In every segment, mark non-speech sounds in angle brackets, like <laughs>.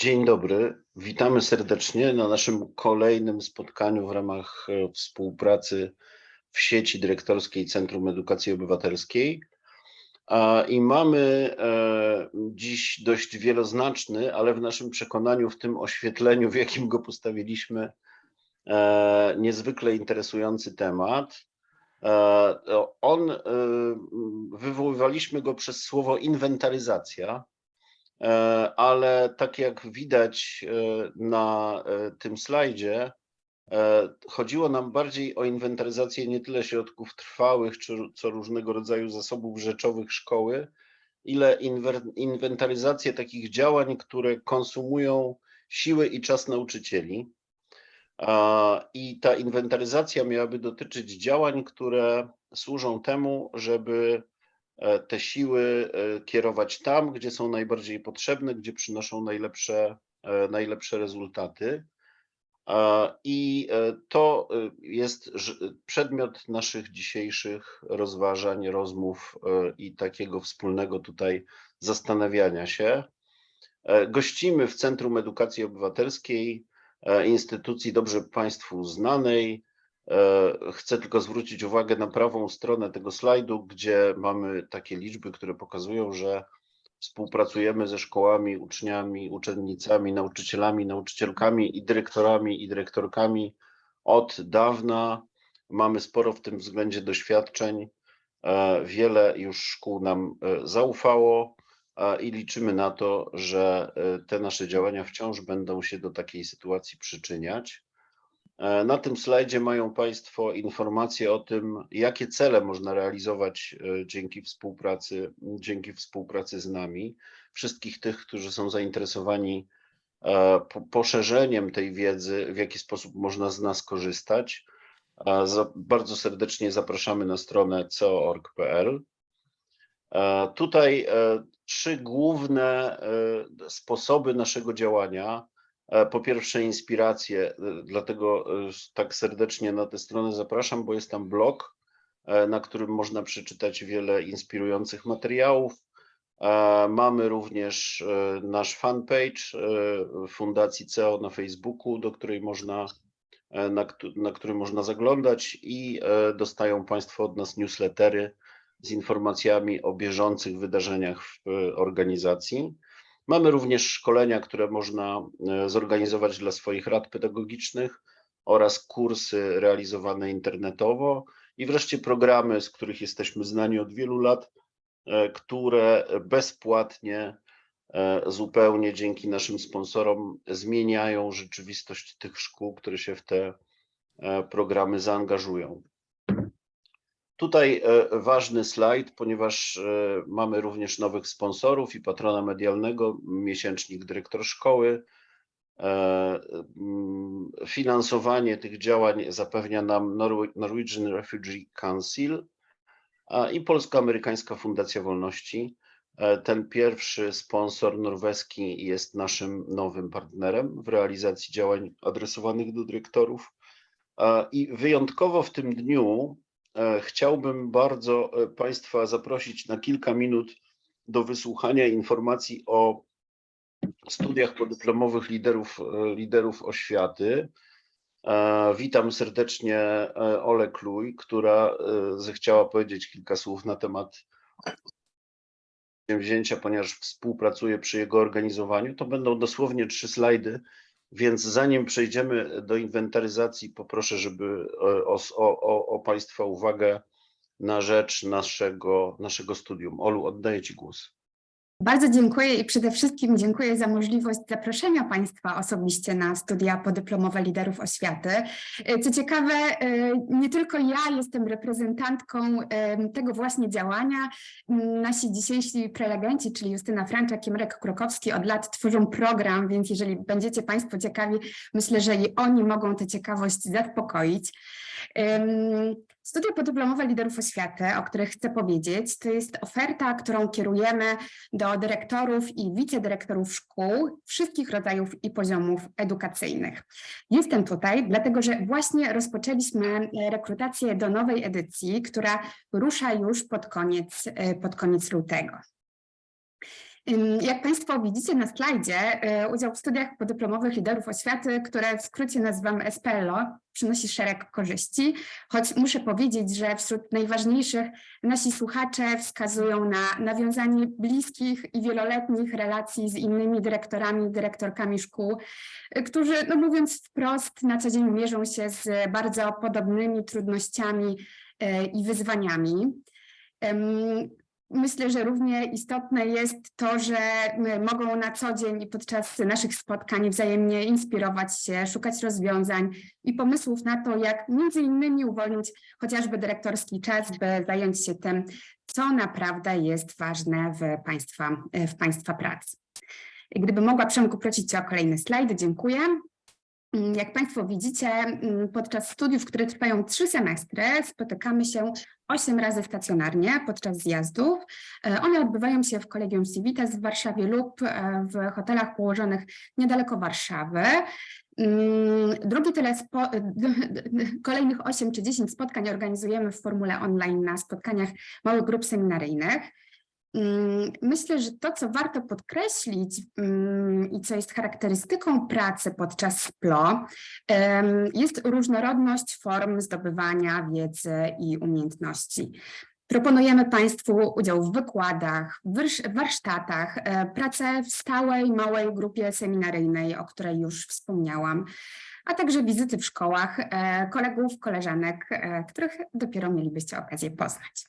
Dzień dobry, witamy serdecznie na naszym kolejnym spotkaniu w ramach e, współpracy w sieci dyrektorskiej Centrum Edukacji Obywatelskiej. I mamy e, dziś dość wieloznaczny, ale w naszym przekonaniu, w tym oświetleniu, w jakim go postawiliśmy, e, niezwykle interesujący temat. On, wywoływaliśmy go przez słowo inwentaryzacja, ale tak jak widać e, na e, tym slajdzie, chodziło nam bardziej o inwentaryzację nie tyle środków trwałych, czy co różnego rodzaju zasobów rzeczowych szkoły, ile inwentaryzację takich działań, które konsumują siły i czas nauczycieli. I ta inwentaryzacja miałaby dotyczyć działań, które służą temu, żeby E, te siły e, kierować tam, gdzie są najbardziej potrzebne, gdzie przynoszą najlepsze, e, najlepsze rezultaty. I to jest przedmiot naszych dzisiejszych rozważań, rozmów i takiego wspólnego tutaj zastanawiania się. Gościmy w Centrum Edukacji Obywatelskiej, instytucji dobrze Państwu znanej, E, chcę tylko zwrócić uwagę na prawą stronę tego slajdu, gdzie mamy takie liczby, które pokazują, że współpracujemy ze szkołami, uczniami, uczennicami, nauczycielami, nauczycielkami i dyrektorami i dyrektorkami od dawna. Mamy sporo w tym względzie doświadczeń. E, wiele już szkół nam e, zaufało i liczymy na to, że te nasze działania wciąż będą się do takiej sytuacji przyczyniać. E, na tym slajdzie mają Państwo informacje o tym, jakie cele można realizować e, dzięki współpracy, dzięki współpracy z nami. Wszystkich tych, którzy są zainteresowani e, poszerzeniem tej wiedzy, w jaki sposób można z nas korzystać. Bardzo serdecznie zapraszamy na stronę co.org.pl. Tutaj trzy główne sposoby naszego działania po pierwsze inspirację, e, dlatego e, tak serdecznie na tę stronę zapraszam, bo jest tam blog, na którym można przeczytać wiele inspirujących materiałów. Mamy również nasz fanpage Fundacji CEO na Facebooku, do której można, na, na który można zaglądać i dostają Państwo od nas newslettery z informacjami o bieżących wydarzeniach w organizacji. Mamy również szkolenia, które można e, zorganizować dla swoich rad pedagogicznych oraz kursy realizowane internetowo i wreszcie programy, z których jesteśmy znani od wielu lat, e, które bezpłatnie, e, zupełnie dzięki naszym sponsorom zmieniają rzeczywistość tych szkół, które się w te programy zaangażują. Tutaj e, ważny slajd, ponieważ e, mamy również nowych sponsorów i patrona medialnego, miesięcznik dyrektor szkoły. E, finansowanie tych działań zapewnia nam Norwegian Refugee Council i Polsko-Amerykańska Fundacja Wolności. Ten pierwszy sponsor norweski jest naszym nowym partnerem w realizacji działań adresowanych do dyrektorów. I wyjątkowo w tym dniu chciałbym bardzo e, Państwa zaprosić na kilka minut do wysłuchania informacji o studiach podyplomowych liderów, e, liderów oświaty. Witam serdecznie Ole Kluj, która zechciała powiedzieć kilka słów na temat wzięcia, ponieważ współpracuję przy jego organizowaniu. To będą dosłownie trzy slajdy, więc zanim przejdziemy do inwentaryzacji, poproszę, żeby e, o, o, o Państwa uwagę na rzecz naszego, naszego studium. Olu, oddaję Ci głos. Bardzo dziękuję i przede wszystkim dziękuję za możliwość zaproszenia Państwa osobiście na studia podyplomowe liderów oświaty. E, co ciekawe, e, nie tylko ja jestem reprezentantką tego właśnie działania. Nasi dzisiejsi prelegenci, czyli Justyna Franczak i Marek Krokowski od lat tworzą program, więc jeżeli będziecie Państwo ciekawi, myślę, że i oni mogą tę ciekawość zaspokoić. Studia podyplomowe liderów oświaty, o których chcę powiedzieć, to jest oferta, którą kierujemy do dyrektorów i wicedyrektorów szkół wszystkich rodzajów i poziomów edukacyjnych. Jestem tutaj, dlatego że właśnie rozpoczęliśmy rekrutację do nowej edycji, która rusza już pod koniec, pod koniec lutego. Jak Państwo widzicie na slajdzie, y, udział w studiach podyplomowych liderów oświaty, które w skrócie nazywamy SPLO, przynosi szereg korzyści, choć muszę powiedzieć, że wśród najważniejszych nasi słuchacze wskazują na nawiązanie bliskich i wieloletnich relacji z innymi dyrektorami dyrektorkami szkół, y, którzy, no mówiąc wprost, na co dzień mierzą się z bardzo podobnymi trudnościami y, i wyzwaniami. Myślę, że równie istotne jest to, że my mogą na co dzień i podczas naszych spotkań wzajemnie inspirować się, szukać rozwiązań i pomysłów na to, jak między innymi uwolnić chociażby dyrektorski czas, by zająć się tym, co naprawdę jest ważne w Państwa, w państwa pracy. Gdyby mogła Przemku prosić Cię o kolejny slajd, dziękuję. Mm, Jak Państwo widzicie, mm, podczas studiów, które trwają trzy semestry, spotykamy się osiem razy stacjonarnie podczas zjazdów. E, One odbywają się w Kolegium Civitas w Warszawie lub e, w hotelach położonych niedaleko Warszawy. Mm, Drugi tyle spo, <laughs> kolejnych 8 czy 10 spotkań organizujemy w formule online na spotkaniach małych grup seminaryjnych. Mm, Myślę, że to, co warto podkreślić mm, i co jest charakterystyką pracy podczas SPLO, em, jest różnorodność form zdobywania wiedzy i umiejętności. Proponujemy Państwu udział w wykładach, warsztatach, e, pracę w stałej, małej grupie seminaryjnej, o której już wspomniałam, a także wizyty w szkołach e, kolegów, koleżanek, e, których dopiero mielibyście okazję poznać.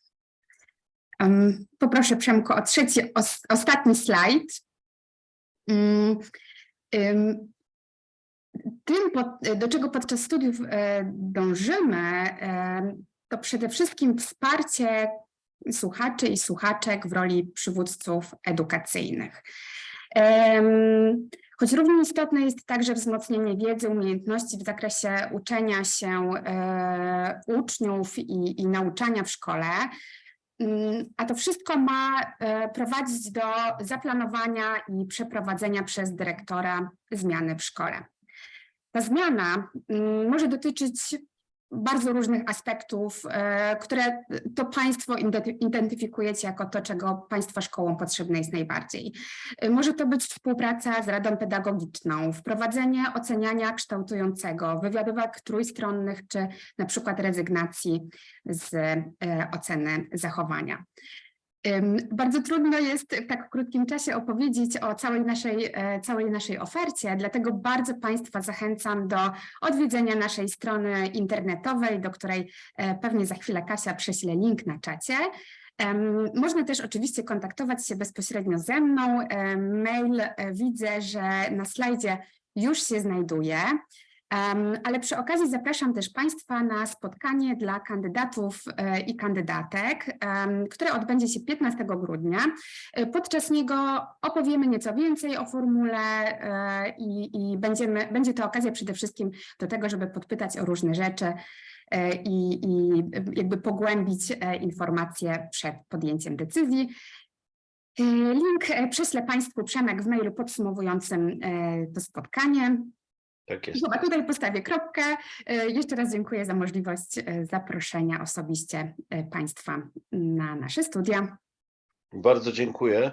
Poproszę Przemko o trzeci, os, ostatni slajd. Mm, ym, Tym, do czego podczas studiów e, dążymy, to przede wszystkim wsparcie słuchaczy i słuchaczek w roli przywódców edukacyjnych. Choć równie istotne jest także wzmocnienie wiedzy, umiejętności w zakresie uczenia się e, uczniów i, i nauczania w szkole, A to wszystko ma e, prowadzić do zaplanowania i przeprowadzenia przez dyrektora zmiany w szkole. Ta zmiana mm, może dotyczyć bardzo różnych aspektów, e, które to Państwo identyfikujecie jako to, czego Państwa szkołom potrzebne jest najbardziej. E, Może to być współpraca z Radą Pedagogiczną, wprowadzenie oceniania kształtującego, wywiadówek trójstronnych, czy na przykład rezygnacji z e, oceny zachowania. Bardzo trudno jest w tak krótkim czasie opowiedzieć o całej naszej, e, całej naszej ofercie, dlatego bardzo Państwa zachęcam do odwiedzenia naszej strony internetowej, do której e, pewnie za chwilę Kasia prześle link na czacie. Można też oczywiście kontaktować się bezpośrednio ze mną. Em, Mail e, widzę, że na slajdzie już się znajduje. Ale przy okazji zapraszam też Państwa na spotkanie dla kandydatów e, i kandydatek, które odbędzie się 15 grudnia. E, Podczas niego opowiemy nieco więcej o formule e, i, i będziemy, będzie to okazja przede wszystkim do tego, żeby podpytać o różne rzeczy i, i jakby pogłębić informacje przed podjęciem decyzji. Link prześlę Państwu Przemek w mailu podsumowującym to spotkanie. Tak I jest. Chyba tutaj postawię kropkę. E, Jeszcze raz dziękuję za możliwość e, zaproszenia osobiście e, Państwa na nasze studia. Bardzo dziękuję.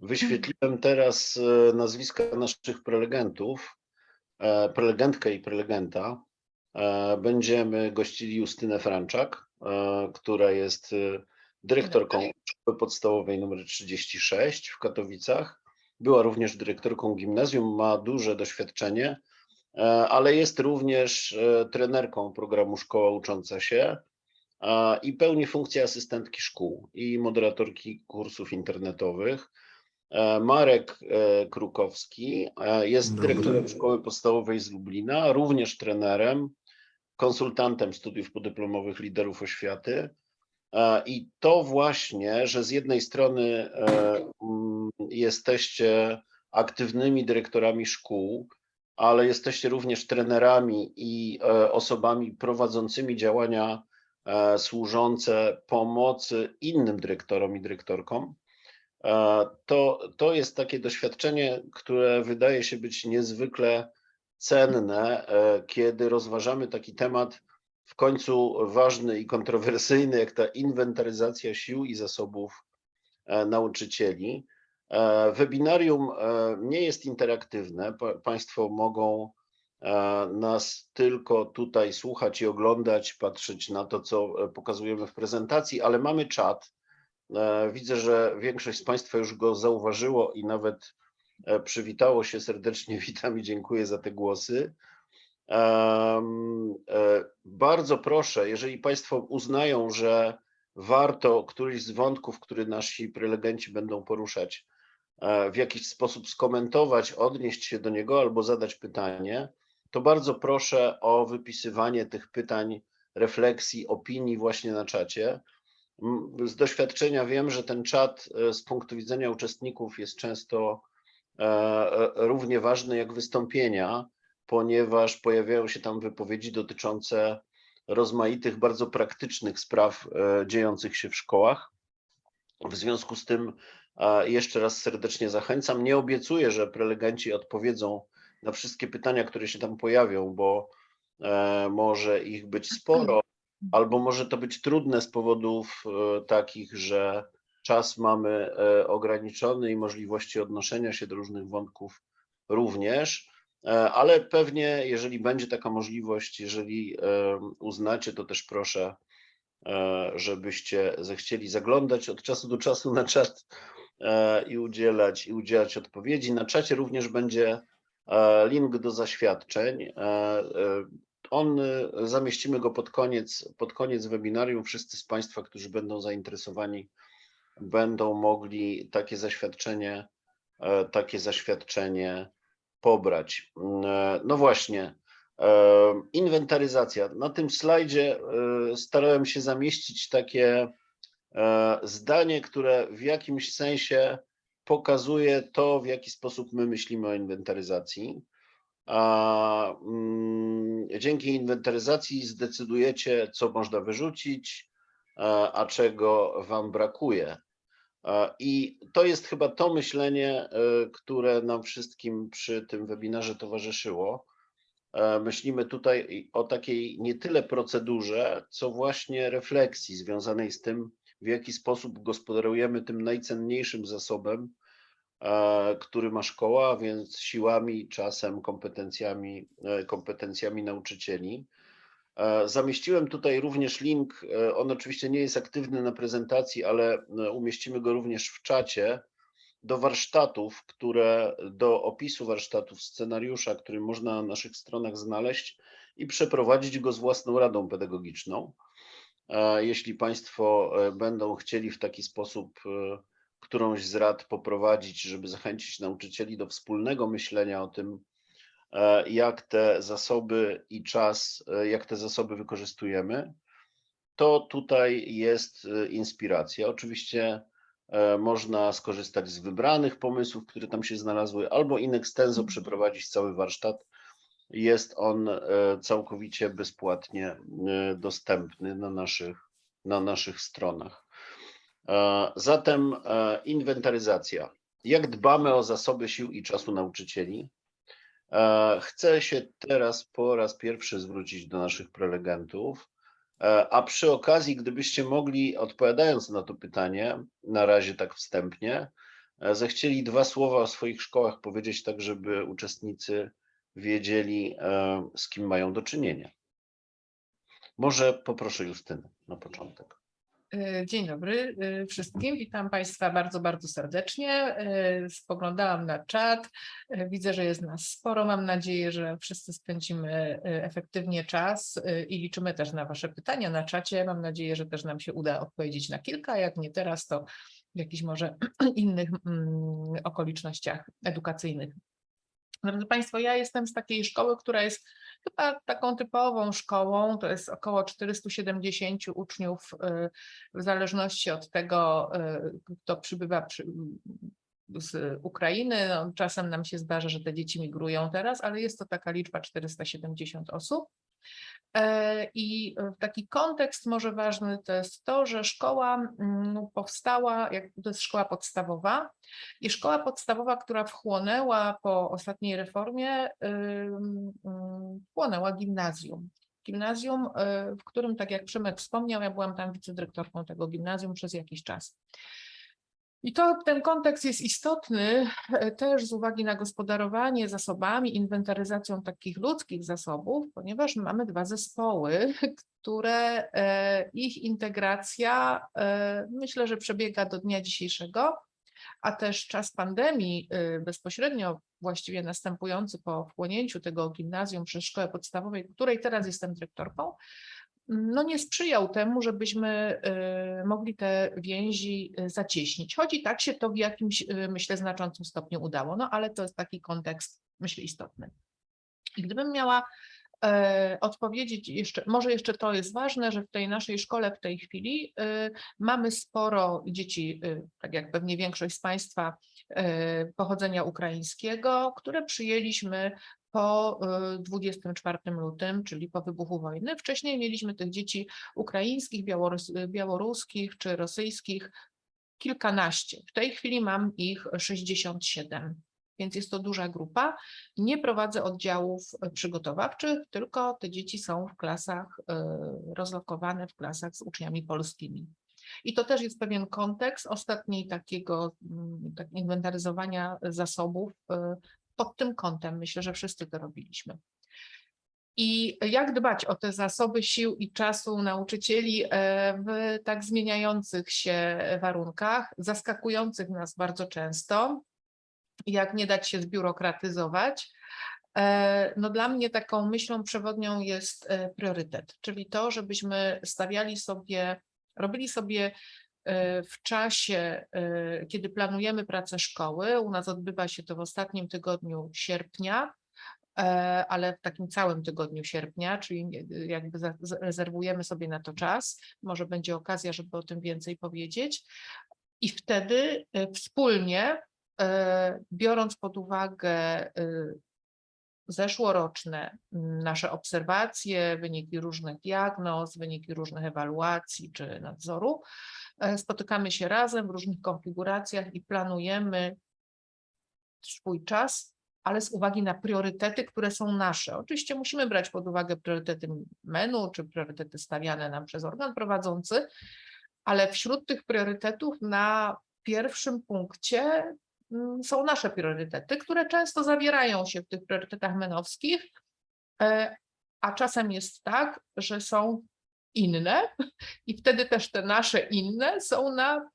Wyświetliłem teraz nazwiska naszych prelegentów, prelegentkę i prelegenta. Będziemy gościli Justynę Franczak, która jest dyrektorką szkoły podstawowej nr 36 w Katowicach. Była również dyrektorką gimnazjum, ma duże doświadczenie, ale jest również e, trenerką programu Szkoła Ucząca się i pełni funkcję asystentki szkół i moderatorki kursów internetowych. E, Marek e, Krukowski e, jest dyrektorem Szkoły Podstawowej z Lublina, również trenerem, konsultantem studiów podyplomowych liderów oświaty. E, I to właśnie, że z jednej strony e, jesteście aktywnymi dyrektorami szkół, ale jesteście również trenerami i e, osobami prowadzącymi działania e, służące pomocy innym dyrektorom i dyrektorkom. E, To, to jest takie doświadczenie, które wydaje się być niezwykle cenne, kiedy rozważamy taki temat w końcu ważny i kontrowersyjny, jak ta inwentaryzacja sił i zasobów nauczycieli. E, Webinarium e, nie jest interaktywne. Pa- Państwo mogą e, nas tylko tutaj słuchać i oglądać, patrzeć na to, co pokazujemy w prezentacji, ale mamy czat. Widzę, że większość z Państwa już go zauważyło i nawet przywitało się serdecznie. <laughs> Witam i dziękuję za te głosy. Bardzo proszę, jeżeli Państwo uznają, że warto któryś z wątków, który nasi prelegenci będą poruszać, w jakiś sposób skomentować, odnieść się do niego albo zadać pytanie, to bardzo proszę o wypisywanie tych pytań, refleksji, opinii właśnie na czacie. Z doświadczenia wiem, że ten czat e, z punktu widzenia uczestników jest często e, e, równie ważny jak wystąpienia, ponieważ pojawiają się tam wypowiedzi dotyczące rozmaitych, bardzo praktycznych spraw e, dziejących się w szkołach. W związku z tym e, jeszcze raz serdecznie zachęcam. Nie obiecuję, że prelegenci odpowiedzą na wszystkie pytania, które się tam pojawią, bo e, może ich być sporo, albo może to być trudne z powodów e, takich, że czas mamy e, ograniczony i możliwości odnoszenia się do różnych wątków również. Ale pewnie, jeżeli będzie taka możliwość, jeżeli uznacie, to też proszę, żebyście zechcieli zaglądać od czasu do czasu na czat i udzielać, i udzielać odpowiedzi. Na czacie również będzie e, link do zaświadczeń. E, e, On e, zamieścimy go pod koniec, pod koniec webinarium. Wszyscy z Państwa, którzy będą zainteresowani, będą mogli takie zaświadczenie, e, takie zaświadczenie pobrać. E, No właśnie, e, inwentaryzacja. Na tym slajdzie e, starałem się zamieścić takie e, zdanie, które w jakimś sensie pokazuje to, w jaki sposób my myślimy o inwentaryzacji. A, mm, Dzięki inwentaryzacji zdecydujecie, co można wyrzucić, a a czego Wam brakuje. E, I to jest chyba to myślenie, e, które nam wszystkim przy tym webinarze towarzyszyło. E, Myślimy tutaj o takiej nie tyle procedurze, co właśnie refleksji związanej z tym, w jaki sposób gospodarujemy tym najcenniejszym zasobem, e, który ma szkoła, a więc siłami, czasem, kompetencjami, e, kompetencjami nauczycieli. E, Zamieściłem tutaj również link. On oczywiście nie jest aktywny na prezentacji, ale umieścimy go również w czacie do warsztatów, które do opisu warsztatów, scenariusza, który można na naszych stronach znaleźć i przeprowadzić go z własną radą pedagogiczną. Jeśli Państwo e, będą chcieli w taki sposób e, którąś z rad poprowadzić, żeby zachęcić nauczycieli do wspólnego myślenia o tym, e, jak te zasoby i czas, jak te zasoby wykorzystujemy, to tutaj jest inspiracja. Oczywiście można skorzystać z wybranych pomysłów, które tam się znalazły, albo in extenso przeprowadzić cały warsztat. Jest on e, całkowicie bezpłatnie e, dostępny na naszych, na naszych stronach. E, Zatem inwentaryzacja. Jak dbamy o zasoby sił i czasu nauczycieli? Chcę się teraz po raz pierwszy zwrócić do naszych prelegentów, a przy okazji, gdybyście mogli, odpowiadając na to pytanie, na razie tak wstępnie, zechcieli dwa słowa o swoich szkołach powiedzieć, tak żeby uczestnicy wiedzieli, e, z kim mają do czynienia. Może poproszę Justynę na początek. E, Dzień dobry e, wszystkim. Witam Państwa bardzo, bardzo serdecznie. Spoglądałam na czat. Widzę, że jest nas sporo. Mam nadzieję, że wszyscy spędzimy efektywnie czas i liczymy też na Wasze pytania na czacie. Mam nadzieję, że też nam się uda odpowiedzieć na kilka. Jak nie teraz, to w jakichś może <clears throat> innych mm, okolicznościach edukacyjnych. Drodzy Państwo, ja jestem z takiej szkoły, która jest chyba taką typową szkołą. To jest około 470 uczniów, y, w zależności od tego, y, kto przybywa przy, z Ukrainy. No, czasem nam się zdarza, że te dzieci migrują teraz, ale jest to taka liczba 470 osób. E, I taki kontekst może ważny to jest to, że szkoła mm, powstała, to jest szkoła podstawowa i szkoła podstawowa, która wchłonęła po ostatniej reformie, wchłonęła gimnazjum. Gimnazjum, y, w którym, tak jak Przemek wspomniał, ja byłam tam wicedyrektorką tego gimnazjum przez jakiś czas. I to ten kontekst jest istotny e, też z uwagi na gospodarowanie zasobami, inwentaryzacją takich ludzkich zasobów, ponieważ mamy dwa zespoły, które e, ich integracja e, myślę, że przebiega do dnia dzisiejszego, a też czas pandemii bezpośrednio właściwie następujący po wchłonięciu tego gimnazjum przez szkołę podstawową, której teraz jestem dyrektorką, no nie sprzyjał temu, żebyśmy y, mogli te więzi y, zacieśnić. Choć i tak się to w jakimś, y, myślę, znaczącym stopniu udało, no ale to jest taki kontekst, myślę, istotny. I gdybym miała e, odpowiedzieć jeszcze, może jeszcze to jest ważne, że w tej naszej szkole w tej chwili mamy sporo dzieci, tak jak pewnie większość z Państwa, pochodzenia ukraińskiego, które przyjęliśmy po y, 24 lutym, czyli po wybuchu wojny. Wcześniej mieliśmy tych dzieci ukraińskich, białorus, białoruskich czy rosyjskich kilkanaście. W tej chwili mam ich 67, więc jest to duża grupa. Nie prowadzę oddziałów y, przygotowawczych, tylko te dzieci są w klasach y, rozlokowane, w klasach z uczniami polskimi. I to też jest pewien kontekst ostatniej takiego mm, tak inwentaryzowania zasobów y, pod tym kątem. Myślę, że wszyscy to robiliśmy. I jak dbać o te zasoby sił i czasu nauczycieli e, w tak zmieniających się warunkach, zaskakujących nas bardzo często, jak nie dać się zbiurokratyzować. E, No dla mnie taką myślą przewodnią jest e, priorytet, czyli to, żebyśmy stawiali sobie, robili sobie w czasie, e, kiedy planujemy pracę szkoły, u nas odbywa się to w ostatnim tygodniu sierpnia, e, ale w takim całym tygodniu sierpnia, czyli jakby rezerwujemy sobie na to czas. Może będzie okazja, żeby o tym więcej powiedzieć. I wtedy e, wspólnie, e, biorąc pod uwagę e, zeszłoroczne mm, nasze obserwacje, wyniki różnych diagnoz, wyniki różnych ewaluacji czy nadzoru, e, spotykamy się razem w różnych konfiguracjach i planujemy swój czas, ale z uwagi na priorytety, które są nasze. Oczywiście musimy brać pod uwagę priorytety menu czy priorytety stawiane nam przez organ prowadzący, ale wśród tych priorytetów na pierwszym punkcie są nasze priorytety, które często zawierają się w tych priorytetach menowskich, e, a czasem jest tak, że są inne <laughs> i wtedy też te nasze inne są na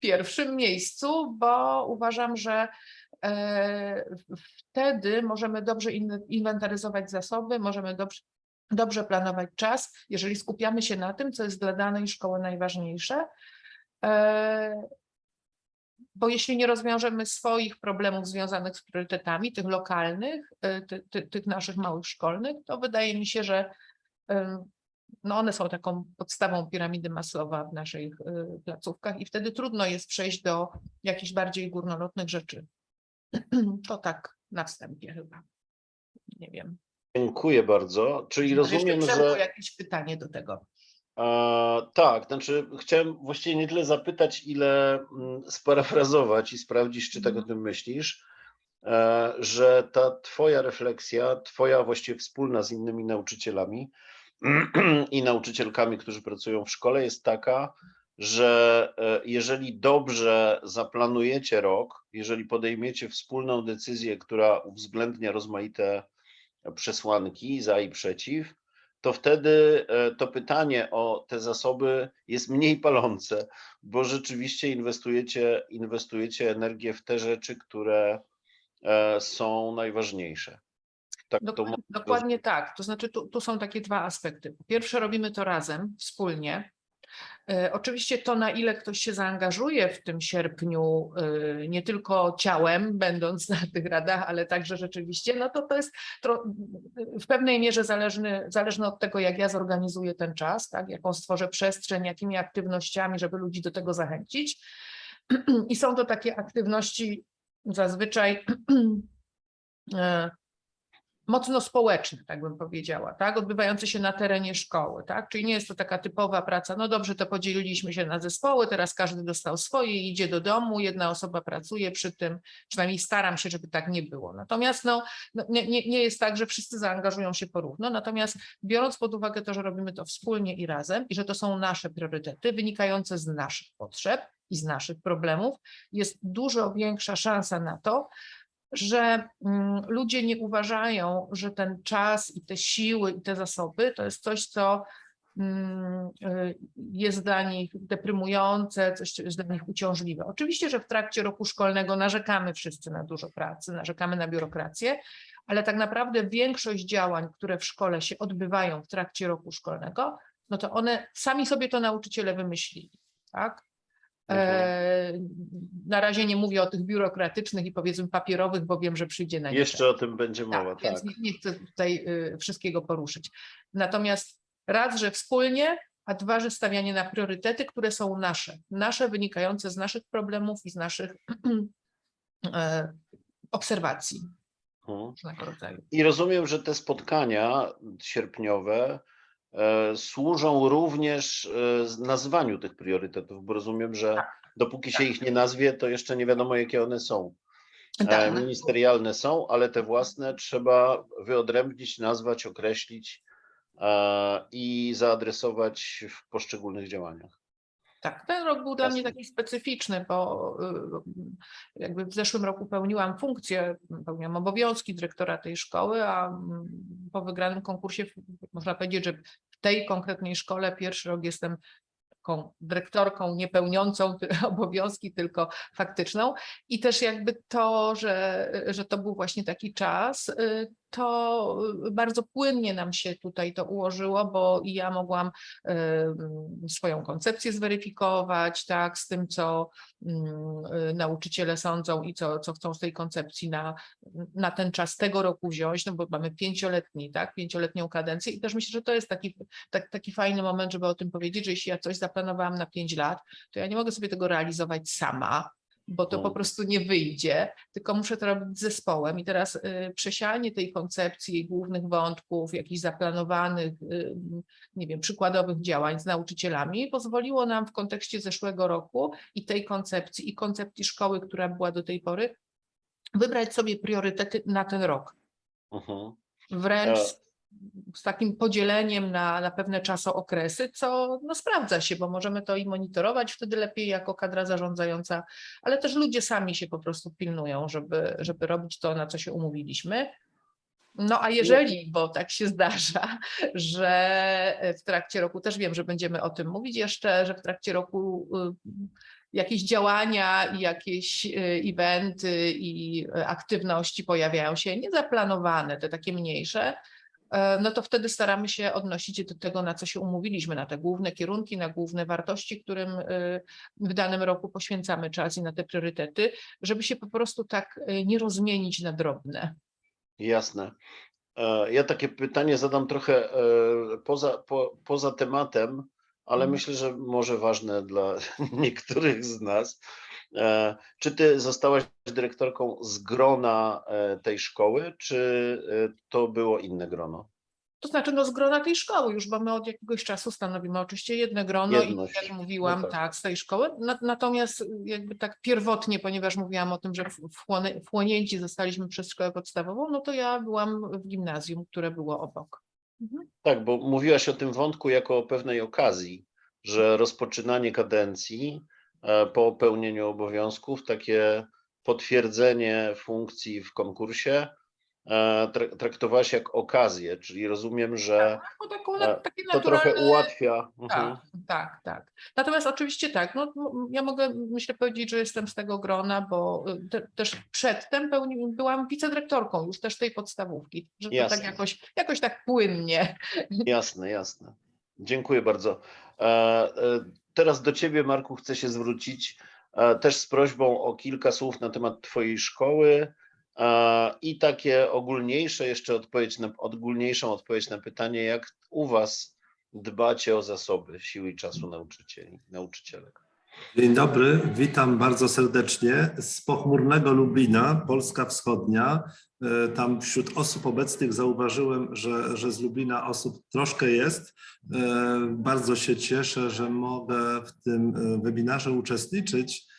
pierwszym miejscu, bo uważam, że e, wtedy możemy dobrze in- inwentaryzować zasoby, możemy dobrze, dobrze planować czas, jeżeli skupiamy się na tym, co jest dla danej szkoły najważniejsze. Bo jeśli nie rozwiążemy swoich problemów związanych z priorytetami, tych lokalnych, e, ty, ty, tych naszych małych szkolnych, to wydaje mi się, że em, no one są taką podstawą piramidy Maslowa w naszych y, placówkach i wtedy trudno jest przejść do jakichś bardziej górnolotnych rzeczy. <clears throat> To tak na wstępie chyba. Nie wiem. Dziękuję bardzo. Czyli rozumiem, że. jakieś pytanie do tego. E, tak, znaczy chciałem właściwie nie tyle zapytać, ile mm, sparafrazować i sprawdzić, czy tak o Mhm. tym myślisz, e, że ta twoja refleksja, twoja właściwie wspólna z innymi nauczycielami <clears throat> i nauczycielkami, którzy pracują w szkole, jest taka, że e, jeżeli dobrze zaplanujecie rok, jeżeli podejmiecie wspólną decyzję, która uwzględnia rozmaite przesłanki za i przeciw, to wtedy e, to pytanie o te zasoby jest mniej palące, bo rzeczywiście inwestujecie, inwestujecie energię w te rzeczy, które e, są najważniejsze. Tak to Dokładnie, mo- dokładnie tak. To znaczy, tu, tu są takie dwa aspekty. Po pierwsze, robimy to razem, wspólnie. E, Oczywiście to, na ile ktoś się zaangażuje w tym sierpniu, e, nie tylko ciałem, będąc na tych radach, ale także rzeczywiście, no to to jest w pewnej mierze zależny, zależne od tego, jak ja zorganizuję ten czas, tak, jaką stworzę przestrzeń, jakimi aktywnościami, żeby ludzi do tego zachęcić. <clears throat> I są to takie aktywności zazwyczaj <clears throat> e, mocno społeczne, tak bym powiedziała, tak, odbywające się na terenie szkoły, tak, czyli nie jest to taka typowa praca, no dobrze, to podzieliliśmy się na zespoły, teraz każdy dostał swoje idzie do domu, jedna osoba pracuje przy tym, przynajmniej staram się, żeby tak nie było. Natomiast no, no nie, nie, nie jest tak, że wszyscy zaangażują się porówno, natomiast biorąc pod uwagę to, że robimy to wspólnie i razem i że to są nasze priorytety wynikające z naszych potrzeb, i z naszych problemów, jest dużo większa szansa na to, że mm, ludzie nie uważają, że ten czas i te siły i te zasoby to jest coś, co mm, y, jest dla nich deprymujące, coś, co jest dla nich uciążliwe. Oczywiście, że w trakcie roku szkolnego narzekamy wszyscy na dużo pracy, narzekamy na biurokrację, ale tak naprawdę większość działań, które w szkole się odbywają w trakcie roku szkolnego, no to one sami sobie to nauczyciele wymyślili, tak? E, na razie nie mówię o tych biurokratycznych i powiedzmy papierowych, bo wiem, że przyjdzie na nie Jeszcze o tym będzie mowa, tak, tak. więc nie, nie chcę tutaj y, wszystkiego poruszyć. Natomiast raz, że wspólnie, a dwa, że stawianie na priorytety, które są nasze, nasze wynikające z naszych problemów i z naszych <clears throat> e, obserwacji Mhm. I rozumiem, że te spotkania sierpniowe służą również e, nazwaniu tych priorytetów, bo rozumiem, że Tak. dopóki się ich nie nazwie, to jeszcze nie wiadomo, jakie one są. E, Tak, Ministerialne są, ale te własne trzeba wyodrębnić, nazwać, określić e, i zaadresować w poszczególnych działaniach. Tak, ten rok był dla mnie taki specyficzny, bo y, jakby w zeszłym roku pełniłam funkcję, pełniłam obowiązki dyrektora tej szkoły, a mm, po wygranym konkursie można powiedzieć, że w tej konkretnej szkole pierwszy rok jestem taką dyrektorką niepełniącą <laughs> obowiązki, tylko faktyczną. I też jakby to, że, że to był właśnie taki czas, y, to bardzo płynnie nam się tutaj to ułożyło, bo i ja mogłam swoją koncepcję zweryfikować, tak, z tym, co y, nauczyciele sądzą i co, co chcą z tej koncepcji na, na ten czas tego roku wziąć, no bo mamy pięcioletni, tak, pięcioletnią kadencję i też myślę, że to jest taki, tak, taki fajny moment, żeby o tym powiedzieć, że jeśli ja coś zaplanowałam na pięć lat, to ja nie mogę sobie tego realizować sama, bo to po prostu nie wyjdzie, tylko muszę to robić z zespołem. I teraz y, przesianie tej koncepcji, jej głównych wątków, jakichś zaplanowanych, y, nie wiem, przykładowych działań z nauczycielami pozwoliło nam w kontekście zeszłego roku i tej koncepcji, i koncepcji szkoły, która była do tej pory, wybrać sobie priorytety na ten rok. Mhm. Wręcz E. z- takim podzieleniem na, na pewne czasookresy, co no, sprawdza się, bo możemy to i monitorować wtedy lepiej jako kadra zarządzająca, ale też ludzie sami się po prostu pilnują, żeby, żeby robić to, na co się umówiliśmy. No a jeżeli, bo tak się zdarza, że w trakcie roku, też wiem, że będziemy o tym mówić jeszcze, że w trakcie roku y, jakieś działania i jakieś y, eventy i y, aktywności pojawiają się niezaplanowane, te takie mniejsze, no to wtedy staramy się odnosić do tego, na co się umówiliśmy, na te główne kierunki, na główne wartości, którym y, w danym roku poświęcamy czas i na te priorytety, żeby się po prostu tak y, nie rozmienić na drobne. Jasne. E, Ja takie pytanie zadam trochę e, poza, po, poza tematem, ale Mhm. myślę, że może ważne dla <laughs> niektórych z nas. E, Czy ty zostałaś dyrektorką z grona e, tej szkoły, czy e, to było inne grono? To znaczy no z grona tej szkoły już, bo my od jakiegoś czasu stanowimy oczywiście jedno grono Jedność. i jak mówiłam, No tak. tak. z tej szkoły. Na, natomiast jakby tak pierwotnie, ponieważ mówiłam o tym, że wchłonięci zostaliśmy przez szkołę podstawową, no to ja byłam w gimnazjum, które było obok. Mhm. Tak, bo mówiłaś o tym wątku jako o pewnej okazji, że rozpoczynanie kadencji po pełnieniu obowiązków, takie potwierdzenie funkcji w konkursie e, tra- traktowałaś jak okazję, czyli rozumiem, że Bo taką, e, na, takie to trochę ułatwia. Mhm. Tak, tak, tak. Natomiast oczywiście tak, no, ja mogę myślę powiedzieć, że jestem z tego grona, bo y, te, też przedtem pełni, byłam wicedyrektorką już też tej podstawówki, że to Jasne. tak jakoś, jakoś tak płynnie. Jasne, jasne. Dziękuję bardzo. E, e, Teraz do Ciebie, Marku, chcę się zwrócić e, też z prośbą o kilka słów na temat Twojej szkoły i takie ogólniejsze jeszcze odpowiedź na, ogólniejszą odpowiedź na pytanie, jak u Was dbacie o zasoby siły i czasu nauczycieli, nauczycielek. Dzień dobry, witam bardzo serdecznie z pochmurnego Lublina, Polska Wschodnia. E, Tam wśród osób obecnych zauważyłem, że, że z Lublina osób troszkę jest. E, Bardzo się cieszę, że mogę w tym e, webinarze uczestniczyć.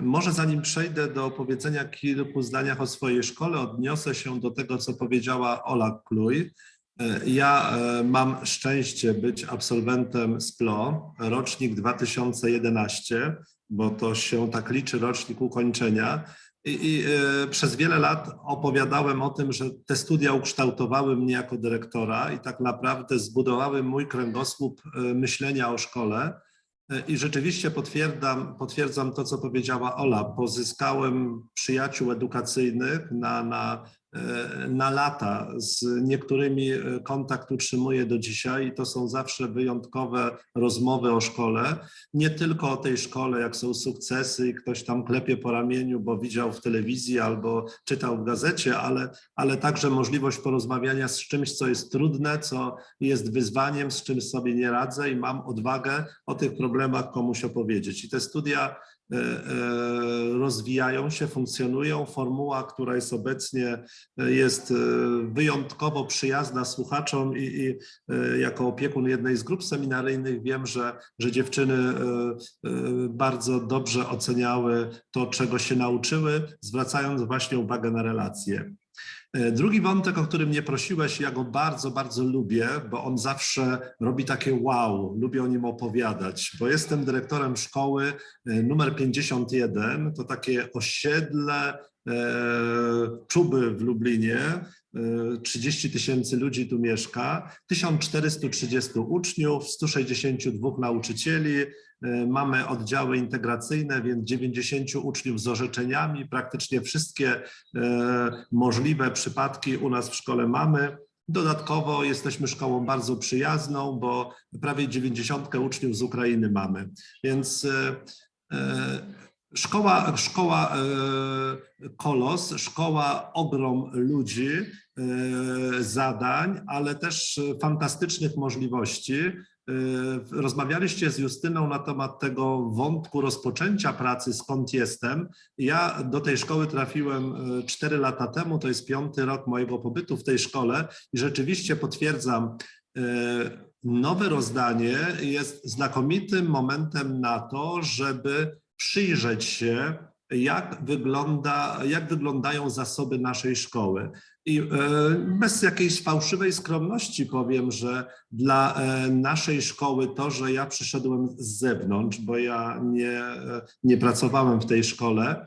Może zanim przejdę do powiedzenia kilku zdaniach o swojej szkole, odniosę się do tego, co powiedziała Ola Kluj. Ja mam szczęście być absolwentem SPLO, rocznik 2011, bo to się tak liczy rocznik ukończenia. I, i e, przez wiele lat opowiadałem o tym, że te studia ukształtowały mnie jako dyrektora i tak naprawdę zbudowały mój kręgosłup e, myślenia o szkole. E, I rzeczywiście potwierdzam, potwierdzam to, co powiedziała Ola. Pozyskałem przyjaciół edukacyjnych na, na, na lata. Z niektórymi e, kontakt utrzymuję do dzisiaj i to są zawsze wyjątkowe rozmowy o szkole. Nie tylko o tej szkole, jak są sukcesy i ktoś tam klepie po ramieniu, bo widział w telewizji albo czytał w gazecie, ale, ale także możliwość porozmawiania z czymś, co jest trudne, co jest wyzwaniem, z czym sobie nie radzę i mam odwagę o tych problemach komuś opowiedzieć. I te studia e, e, rozwijają się, funkcjonują. Formuła, która jest obecnie, e, jest e, wyjątkowo przyjazna słuchaczom i, i e, jako opiekun jednej z grup seminaryjnych wiem, że, że dziewczyny e, e, bardzo dobrze oceniały to, czego się nauczyły, zwracając właśnie uwagę na relacje. E, Drugi wątek, o którym mnie prosiłeś, ja go bardzo, bardzo lubię, bo on zawsze robi takie wow, lubię o nim opowiadać, bo jestem dyrektorem szkoły e, numer 51, to takie osiedle e, Czuby w Lublinie, 30 tysięcy ludzi tu mieszka, 1430 uczniów, 162 nauczycieli, e, mamy oddziały integracyjne, więc 90 uczniów z orzeczeniami, praktycznie wszystkie e, możliwe przypadki u nas w szkole mamy. Dodatkowo jesteśmy szkołą bardzo przyjazną, bo prawie 90 uczniów z Ukrainy mamy. Więc szkoła, szkoła e, Kolos, szkoła ogrom ludzi, e, zadań, ale też fantastycznych możliwości. E, Rozmawialiście z Justyną na temat tego wątku rozpoczęcia pracy, skąd jestem. Ja do tej szkoły trafiłem 4 lata temu, to jest piąty rok mojego pobytu w tej szkole i rzeczywiście potwierdzam, nowe rozdanie jest znakomitym momentem na to, żeby przyjrzeć się, jak, wygląda, jak wyglądają zasoby naszej szkoły. I e, bez jakiejś fałszywej skromności powiem, że dla e, naszej szkoły to, że ja przyszedłem z zewnątrz, bo ja nie, e, nie pracowałem w tej szkole,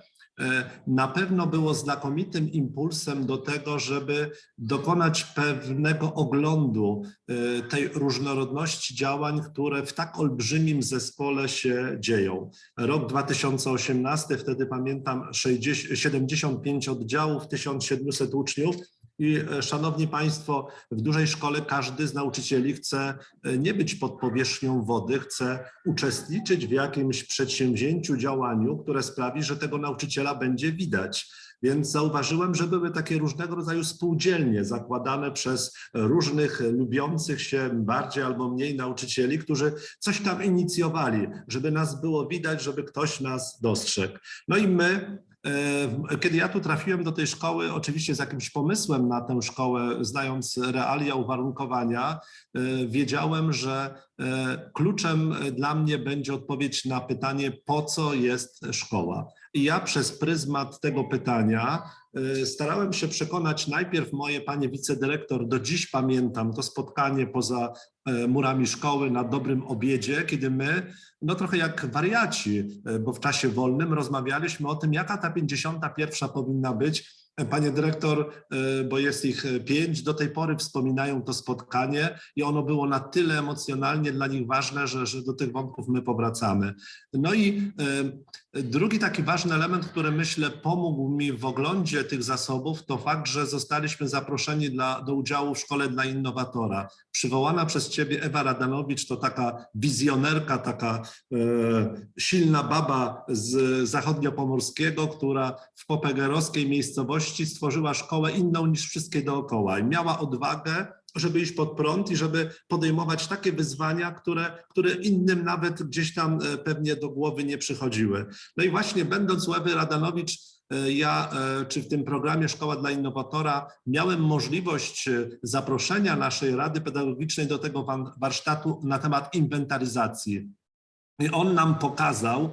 na pewno było znakomitym impulsem do tego, żeby dokonać pewnego oglądu e, tej różnorodności działań, które w tak olbrzymim zespole się dzieją. Rok 2018, wtedy pamiętam 60, 75 oddziałów, 1700 uczniów. I e, szanowni Państwo, w dużej szkole każdy z nauczycieli chce e, nie być pod powierzchnią wody, chce uczestniczyć w jakimś przedsięwzięciu, działaniu, które sprawi, że tego nauczyciela będzie widać. Więc zauważyłem, że były takie różnego rodzaju spółdzielnie zakładane przez różnych lubiących się bardziej albo mniej nauczycieli, którzy coś tam inicjowali, żeby nas było widać, żeby ktoś nas dostrzegł. No i my Kiedy ja tu trafiłem do tej szkoły, oczywiście z jakimś pomysłem na tę szkołę, znając realia uwarunkowania, e, wiedziałem, że e, kluczem dla mnie będzie odpowiedź na pytanie, po co jest szkoła. I ja przez pryzmat tego pytania starałem się przekonać najpierw moje panie wicedyrektor, do dziś pamiętam to spotkanie poza murami szkoły na dobrym obiedzie, kiedy my, no trochę jak wariaci, bo w czasie wolnym rozmawialiśmy o tym, jaka ta 51 powinna być. Panie dyrektor, bo jest ich pięć, do tej pory wspominają to spotkanie i ono było na tyle emocjonalnie dla nich ważne, że, że do tych wątków my powracamy. No i drugi taki ważny element, który myślę pomógł mi w oglądzie tych zasobów, to fakt, że zostaliśmy zaproszeni dla, do udziału w Szkole dla Innowatora. Przywołana przez Ciebie Ewa Radanowicz to taka wizjonerka, taka e, silna baba z zachodniopomorskiego, która w popegerowskiej miejscowości stworzyła szkołę inną niż wszystkie dookoła i miała odwagę, żeby iść pod prąd i żeby podejmować takie wyzwania, które, które innym nawet gdzieś tam e, pewnie do głowy nie przychodziły. No i właśnie będąc u Ewy Radanowicz, e, ja, e, czy w tym programie Szkoła dla Innowatora, miałem możliwość zaproszenia naszej Rady Pedagogicznej do tego warsztatu na temat inwentaryzacji. I on nam pokazał,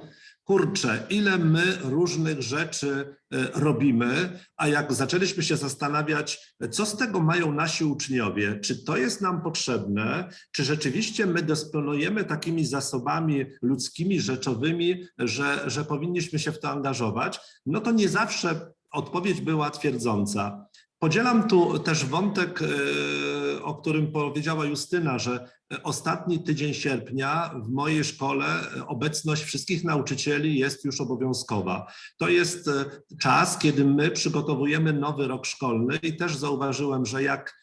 kurczę, ile my różnych rzeczy e, robimy, a jak zaczęliśmy się zastanawiać, co z tego mają nasi uczniowie, czy to jest nam potrzebne, czy rzeczywiście my dysponujemy takimi zasobami ludzkimi, rzeczowymi, że, że powinniśmy się w to angażować, no to nie zawsze odpowiedź była twierdząca. Podzielam tu też wątek, e, o którym powiedziała Justyna, że ostatni tydzień sierpnia w mojej szkole obecność wszystkich nauczycieli jest już obowiązkowa. To jest e, czas, kiedy my przygotowujemy nowy rok szkolny i też zauważyłem, że jak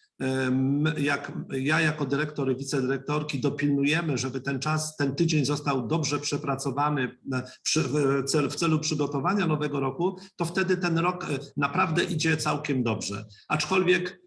jak ja jako dyrektor i wicedyrektorki dopilnujemy, żeby ten czas, ten tydzień został dobrze przepracowany w celu, przygotowania nowego roku, to wtedy ten rok e, naprawdę idzie całkiem dobrze. Aczkolwiek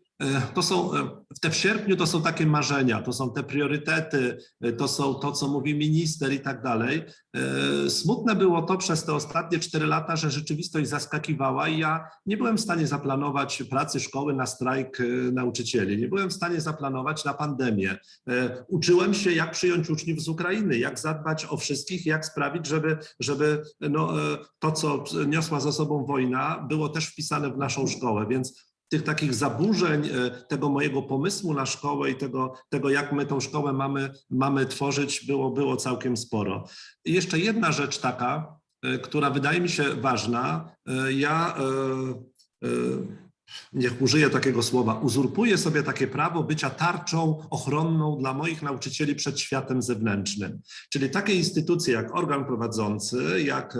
to są, e, te w sierpniu to są takie marzenia, to są te priorytety, e, to są to, co mówi minister i tak dalej. E, Smutne było to przez te ostatnie cztery lata, że rzeczywistość zaskakiwała i ja nie byłem w stanie zaplanować pracy szkoły na strajk e, nauczycieli, nie byłem w stanie zaplanować na pandemię. E, Uczyłem się, jak przyjąć uczniów z Ukrainy, jak zadbać o wszystkich, jak sprawić, żeby, żeby no, e, to, co niosła za sobą wojna, było też wpisane w naszą szkołę, więc tych takich zaburzeń e, tego mojego pomysłu na szkołę i tego, tego jak my tą szkołę mamy, mamy tworzyć, było, było całkiem sporo. I jeszcze jedna rzecz taka, e, która wydaje mi się ważna. E, Ja niech użyję takiego słowa, uzurpuję sobie takie prawo bycia tarczą ochronną dla moich nauczycieli przed światem zewnętrznym. Czyli takie instytucje jak organ prowadzący, jak e,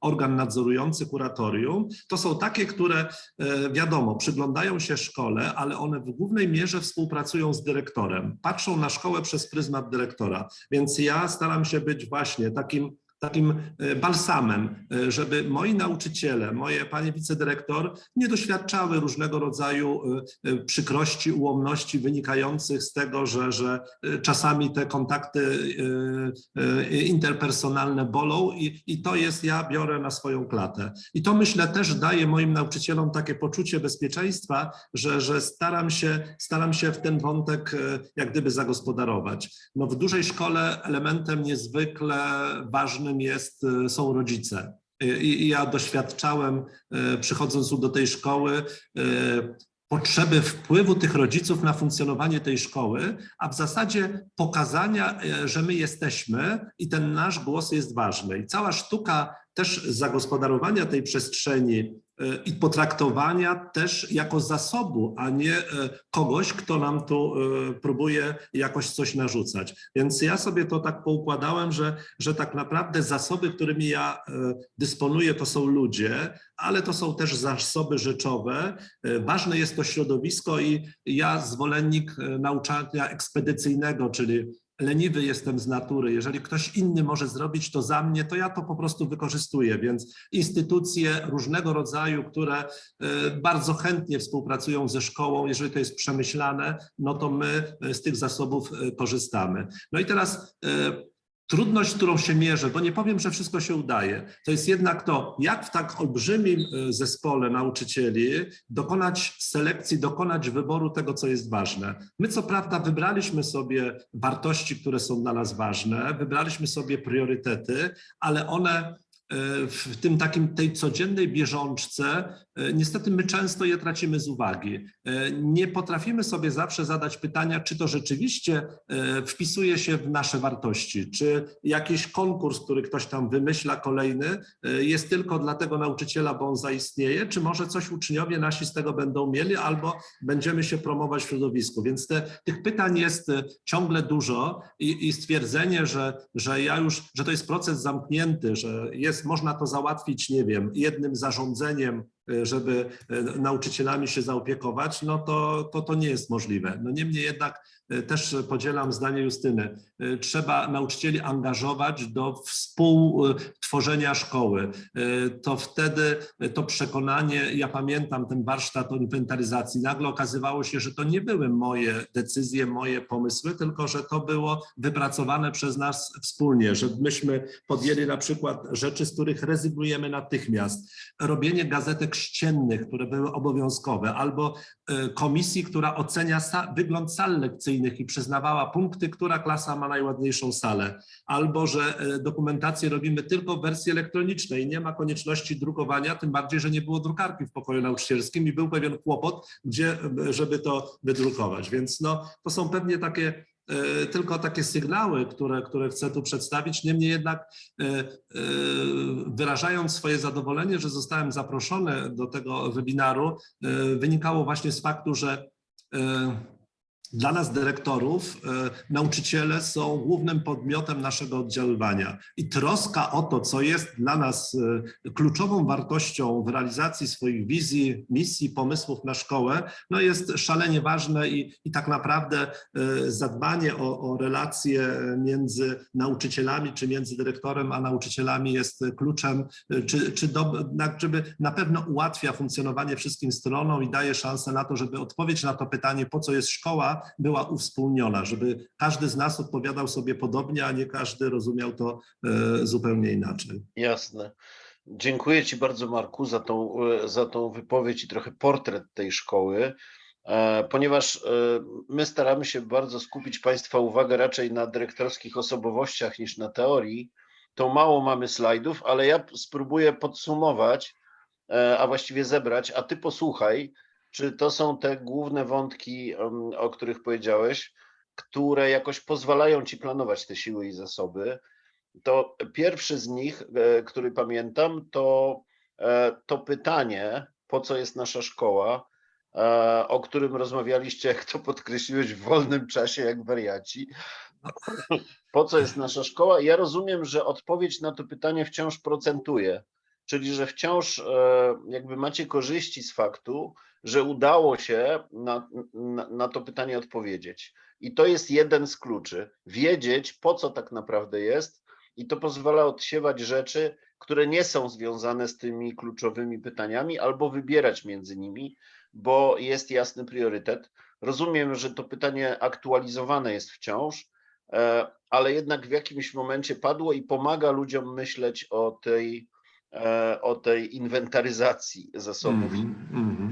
organ nadzorujący kuratorium, to są takie, które e, wiadomo, przyglądają się szkole, ale one w głównej mierze współpracują z dyrektorem, patrzą na szkołę przez pryzmat dyrektora. Więc ja staram się być właśnie takim takim e, balsamem, e, żeby moi nauczyciele, moje panie wicedyrektor nie doświadczały różnego rodzaju e, przykrości, ułomności wynikających z tego, że, że czasami te kontakty interpersonalne bolą i, i to jest, ja biorę na swoją klatę. I to myślę też daje moim nauczycielom takie poczucie bezpieczeństwa, że, że staram, się, staram się w ten wątek jak gdyby zagospodarować. No w dużej szkole elementem niezwykle ważnym jest, e, są rodzice. I, i ja doświadczałem, e, przychodząc do tej szkoły, e, potrzeby wpływu tych rodziców na funkcjonowanie tej szkoły, a w zasadzie pokazania, e, że my jesteśmy i ten nasz głos jest ważny. I cała sztuka też zagospodarowania tej przestrzeni e, i potraktowania też jako zasobu, a nie e, kogoś, kto nam tu e, próbuje jakoś coś narzucać. Więc ja sobie to tak poukładałem, że, że tak naprawdę zasoby, którymi ja e, dysponuję, to są ludzie, ale to są też zasoby rzeczowe. E, Ważne jest to środowisko i ja zwolennik e, nauczania ekspedycyjnego, czyli leniwy jestem z natury. Jeżeli ktoś inny może zrobić to za mnie, to ja to po prostu wykorzystuję. Więc instytucje różnego rodzaju, które e, bardzo chętnie współpracują ze szkołą, jeżeli to jest przemyślane, no to my z tych zasobów e, korzystamy. No i teraz e, trudność, którą się mierzę, bo nie powiem, że wszystko się udaje, to jest jednak to, jak w tak olbrzymim e, zespole nauczycieli dokonać selekcji, dokonać wyboru tego, co jest ważne. My co prawda wybraliśmy sobie wartości, które są dla nas ważne, wybraliśmy sobie priorytety, ale one w tym takim tej codziennej bieżączce, e, niestety my często je tracimy z uwagi. E, Nie potrafimy sobie zawsze zadać pytania, czy to rzeczywiście e, wpisuje się w nasze wartości, czy jakiś konkurs, który ktoś tam wymyśla kolejny, e, jest tylko dla tego nauczyciela, bo on zaistnieje, czy może coś uczniowie nasi z tego będą mieli, albo będziemy się promować w środowisku. Więc te, tych pytań jest e, ciągle dużo i, i stwierdzenie, że, że ja już, że to jest proces zamknięty, że jest, można to załatwić, nie wiem, jednym zarządzeniem, e, żeby e, nauczycielami się zaopiekować, no to, to to nie jest możliwe. No niemniej jednak e, też podzielam zdanie Justyny. E, Trzeba nauczycieli angażować do współtworzenia szkoły. E, To wtedy e, to przekonanie, ja pamiętam ten warsztat o inwentaryzacji, nagle okazywało się, że to nie były moje decyzje, moje pomysły, tylko że to było wypracowane przez nas wspólnie, że myśmy podjęli na przykład rzeczy, z których rezygnujemy natychmiast. Robienie gazetek ściennych, które były obowiązkowe, albo komisji, która ocenia wygląd sal lekcyjnych i przyznawała punkty, która klasa ma najładniejszą salę, albo że e, dokumentację robimy tylko w wersji elektronicznej, nie ma konieczności drukowania, tym bardziej, że nie było drukarki w pokoju nauczycielskim i był pewien kłopot, gdzie, e, żeby to wydrukować. Więc no, to są pewnie takie e, tylko takie sygnały, które, które chcę tu przedstawić. Niemniej jednak wyrażając swoje zadowolenie, że zostałem zaproszony do tego webinaru, wynikało właśnie z faktu, że dla nas dyrektorów e, nauczyciele są głównym podmiotem naszego oddziaływania. I troska o to, co jest dla nas e, kluczową wartością w realizacji swoich wizji, misji, pomysłów na szkołę, no jest szalenie ważne i, i tak naprawdę e, zadbanie o, o relacje między nauczycielami czy między dyrektorem a nauczycielami jest kluczem, czy, czy do, na, żeby na pewno ułatwia funkcjonowanie wszystkim stronom i daje szansę na to, żeby odpowiedź na to pytanie, po co jest szkoła, była uwspólniona, żeby każdy z nas odpowiadał sobie podobnie, a nie każdy rozumiał to e, zupełnie inaczej. Jasne. Dziękuję Ci bardzo, Marku, za tą, e, za tą wypowiedź i trochę portret tej szkoły, e, ponieważ my staramy się bardzo skupić Państwa uwagę raczej na dyrektorskich osobowościach niż na teorii. To mało mamy slajdów, ale ja spróbuję podsumować, a właściwie zebrać, a Ty posłuchaj, czy to są te główne wątki, o których powiedziałeś, które jakoś pozwalają Ci planować te siły i zasoby to pierwszy z nich, e, który pamiętam, to e, to pytanie, po co jest nasza szkoła, e, o którym rozmawialiście, jak to podkreśliłeś, w wolnym czasie, jak wariaci. Po co jest nasza szkoła? Ja rozumiem, że odpowiedź na to pytanie wciąż procentuje, czyli że wciąż jakby macie korzyści z faktu, że udało się na, na, na to pytanie odpowiedzieć. I to jest jeden z kluczy. Wiedzieć, po co tak naprawdę jest, i to pozwala odsiewać rzeczy, które nie są związane z tymi kluczowymi pytaniami, albo wybierać między nimi, bo jest jasny priorytet. Rozumiem, że to pytanie aktualizowane jest wciąż, e, ale jednak w jakimś momencie padło i pomaga ludziom myśleć o tej, e, o tej inwentaryzacji zasobów. Mhm, mhm.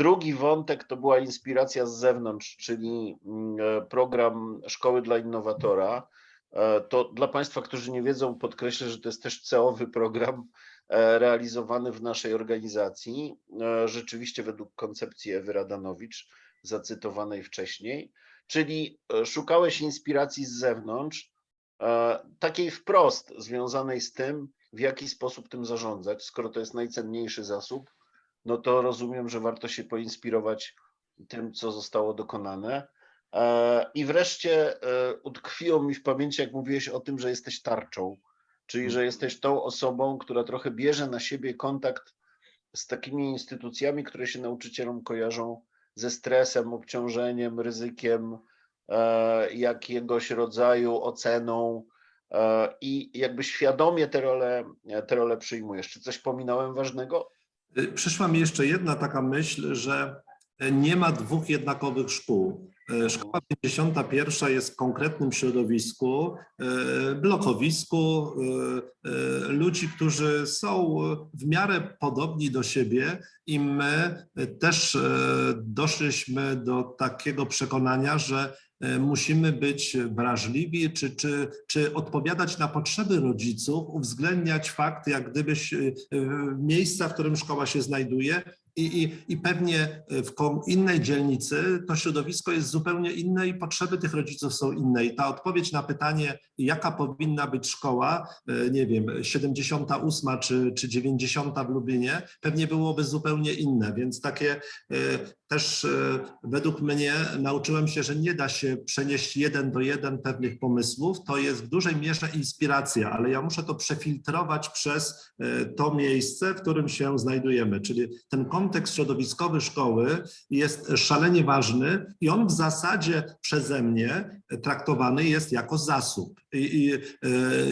Drugi wątek to była inspiracja z zewnątrz, czyli mm, e, program Szkoły dla Innowatora. E, To dla Państwa, którzy nie wiedzą, podkreślę, że to jest też ceowy program e, realizowany w naszej organizacji, rzeczywiście według koncepcji Ewy Radanowicz, zacytowanej wcześniej, czyli szukałeś inspiracji z zewnątrz, takiej wprost związanej z tym, w jaki sposób tym zarządzać, skoro to jest najcenniejszy zasób, no to rozumiem, że warto się poinspirować tym, co zostało dokonane. E, I wreszcie e, utkwiło mi w pamięci, jak mówiłeś o tym, że jesteś tarczą, czyli że jesteś tą osobą, która trochę bierze na siebie kontakt z takimi instytucjami, które się nauczycielom kojarzą ze stresem, obciążeniem, ryzykiem, e, jakiegoś rodzaju oceną i jakby świadomie te role, te role przyjmujesz. Czy coś pominąłem ważnego? Y, Przyszła mi jeszcze jedna taka myśl, że nie ma dwóch jednakowych szkół. Y, Szkoła 51 jest w konkretnym środowisku, y, blokowisku, ludzi, którzy są w miarę podobni do siebie i my też doszliśmy do takiego przekonania, że musimy być wrażliwi, czy, czy, czy odpowiadać na potrzeby rodziców, uwzględniać fakt, jak gdybyś y, y, miejsca, w którym szkoła się znajduje, i, i, I pewnie w kom- innej dzielnicy to środowisko jest zupełnie inne i potrzeby tych rodziców są inne. I ta odpowiedź na pytanie, jaka powinna być szkoła, e, nie wiem, 78 czy, czy 90 w Lublinie, pewnie byłoby zupełnie inne. Więc takie e, też e, według mnie nauczyłem się, że nie da się przenieść jeden do jeden pewnych pomysłów. To jest w dużej mierze inspiracja, ale ja muszę to przefiltrować przez e, to miejsce, w którym się znajdujemy. Czyli ten kontekst środowiskowy szkoły jest szalenie ważny i on w zasadzie przeze mnie traktowany jest jako zasób. I, i e,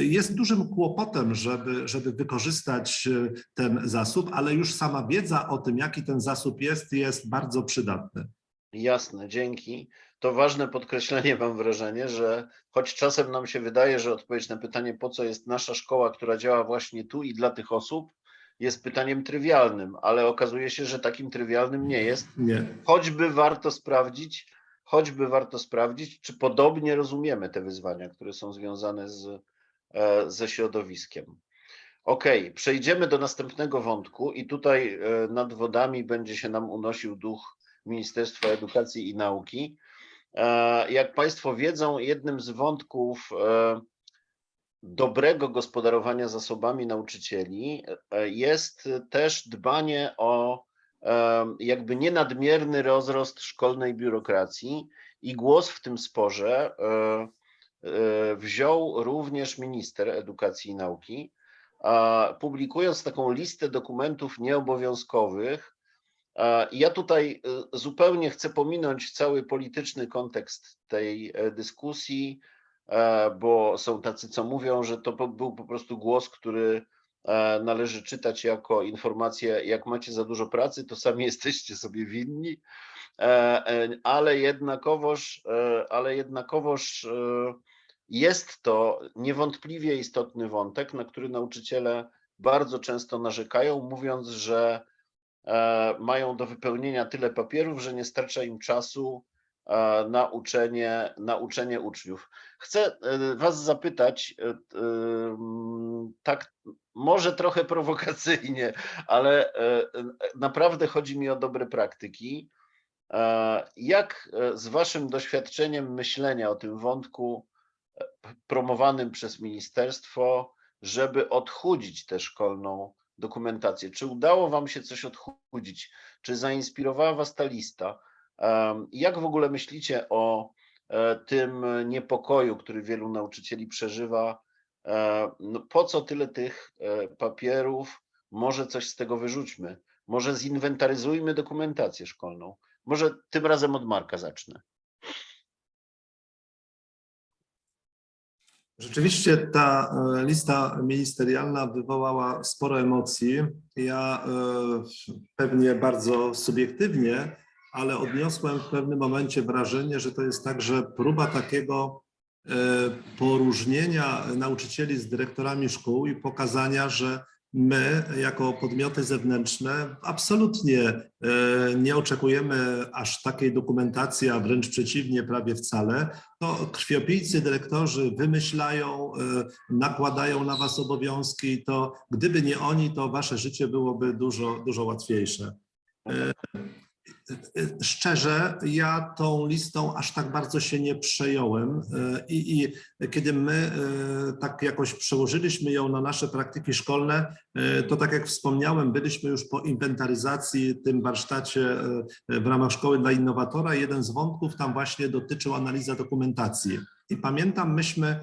jest dużym kłopotem, żeby, żeby wykorzystać e, ten zasób, ale już sama wiedza o tym, jaki ten zasób jest, jest bardzo przydatna. Jasne, dzięki. To ważne podkreślenie, mam wrażenie, że choć czasem nam się wydaje, że odpowiedź na pytanie, po co jest nasza szkoła, która działa właśnie tu i dla tych osób, jest pytaniem trywialnym, ale okazuje się, że takim trywialnym nie jest. Nie. Choćby warto sprawdzić, choćby warto sprawdzić, czy podobnie rozumiemy te wyzwania, które są związane z, e, ze środowiskiem. Okej, przejdziemy do następnego wątku i tutaj e, nad wodami będzie się nam unosił duch Ministerstwa Edukacji i Nauki. E, Jak Państwo wiedzą, jednym z wątków dobrego gospodarowania zasobami nauczycieli e, jest też dbanie o em, jakby nienadmierny rozrost szkolnej biurokracji i głos w tym sporze e, e, wziął również minister edukacji i nauki, publikując taką listę dokumentów nieobowiązkowych. Ja tutaj e, zupełnie chcę pominąć cały polityczny kontekst tej e, dyskusji, e, bo są tacy, co mówią, że to był po prostu głos, który e, należy czytać jako informację, jak macie za dużo pracy, to sami <laughs> jesteście sobie winni, E, e, ale jednakowoż, e, ale jednakowoż e, jest to niewątpliwie istotny wątek, na który nauczyciele bardzo często narzekają, mówiąc, że e, mają do wypełnienia tyle papierów, że nie starcza im czasu e, na uczenie, na uczenie uczniów. Chcę e, Was zapytać, e, tak może trochę <laughs> prowokacyjnie, ale naprawdę chodzi mi o dobre praktyki. Jak z Waszym doświadczeniem myślenia o tym wątku promowanym przez ministerstwo, żeby odchudzić tę szkolną dokumentację? Czy udało Wam się coś odchudzić? Czy zainspirowała Was ta lista? Jak w ogóle myślicie o e, tym niepokoju, który wielu nauczycieli przeżywa? E, No, po co tyle tych e, papierów? Może coś z tego wyrzućmy? Może zinwentaryzujmy dokumentację szkolną? Może tym razem od Marka zacznę. Rzeczywiście ta lista ministerialna wywołała sporo emocji. Ja pewnie bardzo subiektywnie, ale odniosłem w pewnym momencie wrażenie, że to jest także próba takiego e, poróżnienia nauczycieli z dyrektorami szkół i pokazania, że my jako podmioty zewnętrzne absolutnie e, nie oczekujemy aż takiej dokumentacji, a wręcz przeciwnie, prawie wcale to krwiopijcy dyrektorzy wymyślają, e, nakładają na was obowiązki, to gdyby nie oni, to wasze życie byłoby dużo, dużo łatwiejsze. Szczerze, ja tą listą aż tak bardzo się nie przejąłem e, i, i kiedy my e, tak jakoś przełożyliśmy ją na nasze praktyki szkolne, e, to tak jak wspomniałem, byliśmy już po inwentaryzacji, tym warsztacie w ramach Szkoły dla Innowatora. Jeden z wątków tam właśnie dotyczył analiza dokumentacji. I pamiętam, myśmy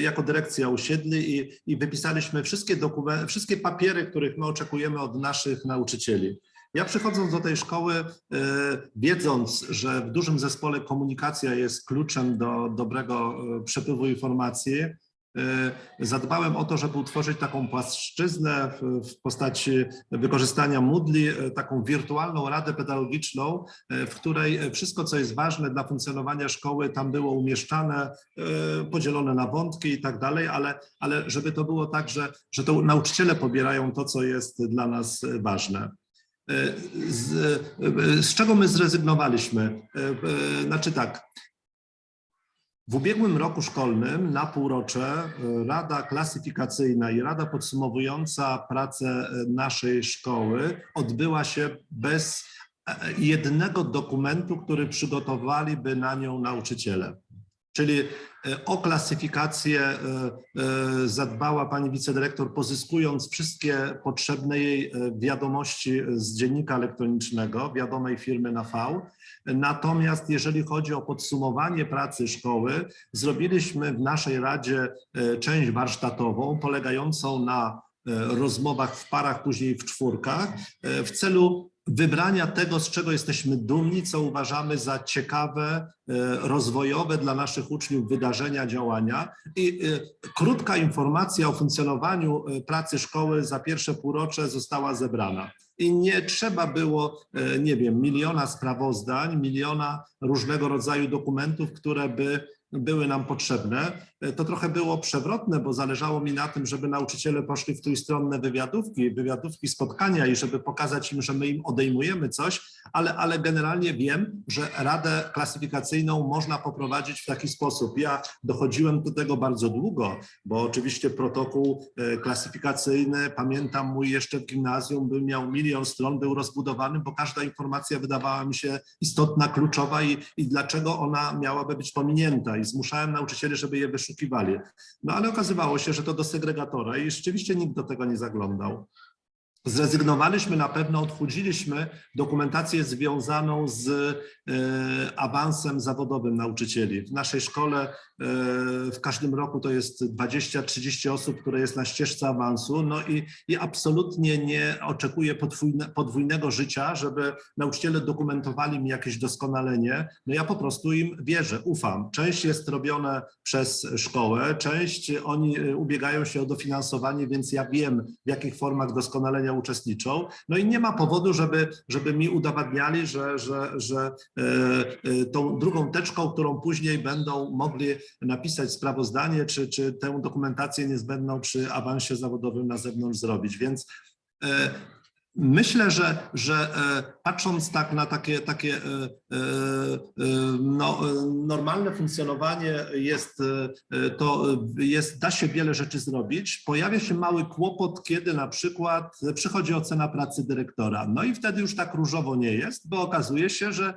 jako dyrekcja usiedli i, i wypisaliśmy wszystkie, wszystkie papiery, których my oczekujemy od naszych nauczycieli. Ja przychodząc do tej szkoły, e, wiedząc, że w dużym zespole komunikacja jest kluczem do dobrego e, przepływu informacji, e, zadbałem o to, żeby utworzyć taką płaszczyznę w, postaci wykorzystania Moodle, taką wirtualną radę pedagogiczną, w której wszystko, co jest ważne dla funkcjonowania szkoły, tam było umieszczane, podzielone na wątki i tak dalej, ale, ale żeby to było tak, że, że to nauczyciele pobierają to, co jest dla nas ważne. Z, z czego my zrezygnowaliśmy? Znaczy tak, w ubiegłym roku szkolnym na półrocze Rada Klasyfikacyjna i Rada Podsumowująca pracę naszej szkoły odbyła się bez jednego dokumentu, który przygotowaliby na nią nauczyciele. Czyli o klasyfikację e, e, zadbała pani wicedyrektor, pozyskując wszystkie potrzebne jej e, wiadomości z dziennika elektronicznego, wiadomej firmy na V. Natomiast jeżeli chodzi o podsumowanie pracy szkoły, zrobiliśmy w naszej Radzie e, część warsztatową polegającą na e, rozmowach w parach, później w czwórkach, e, w celu wybrania tego, z czego jesteśmy dumni, co uważamy za ciekawe, e, rozwojowe dla naszych uczniów wydarzenia, działania. I e, krótka informacja o funkcjonowaniu e, pracy szkoły za pierwsze półrocze została zebrana. I nie trzeba było, nie wiem, miliona sprawozdań, miliona różnego rodzaju dokumentów, które by były nam potrzebne. E, To trochę było przewrotne, bo zależało mi na tym, żeby nauczyciele poszli w trójstronne wywiadówki, wywiadówki spotkania i żeby pokazać im, że my im odejmujemy coś, ale, ale generalnie wiem, że radę klasyfikacyjną można poprowadzić w taki sposób. Ja dochodziłem do tego bardzo długo, bo oczywiście protokół e, klasyfikacyjny, pamiętam mój jeszcze w gimnazjum, był miał milion stron, był rozbudowany, bo każda informacja wydawała mi się istotna, kluczowa i, i dlaczego ona miałaby być pominięta i zmuszałem nauczycieli, żeby je wyszukiwali. No ale okazywało się, że to do segregatora i rzeczywiście nikt do tego nie zaglądał. Zrezygnowaliśmy na pewno, odchudziliśmy dokumentację związaną z e, awansem zawodowym nauczycieli. W naszej szkole e, w każdym roku to jest 20-30 osób, które jest na ścieżce awansu, no i, i absolutnie nie oczekuję podwójne, podwójnego życia, żeby nauczyciele dokumentowali mi jakieś doskonalenie. No ja po prostu im wierzę, ufam. Część jest robione przez szkołę, część oni e, ubiegają się o dofinansowanie, więc ja wiem, w jakich formach doskonalenia uczestniczą. No i nie ma powodu, żeby, żeby mi udowadniali, że, że, że e, e, tą drugą teczką, którą później będą mogli napisać sprawozdanie, czy, czy tę dokumentację niezbędną przy awansie zawodowym na zewnątrz zrobić. Więc e, Myślę, że, że e, patrząc tak na takie, takie e, e, no, normalne funkcjonowanie jest, to jest, da się wiele rzeczy zrobić. Pojawia się mały kłopot, kiedy na przykład przychodzi ocena pracy dyrektora. No i wtedy już tak różowo nie jest, bo okazuje się, że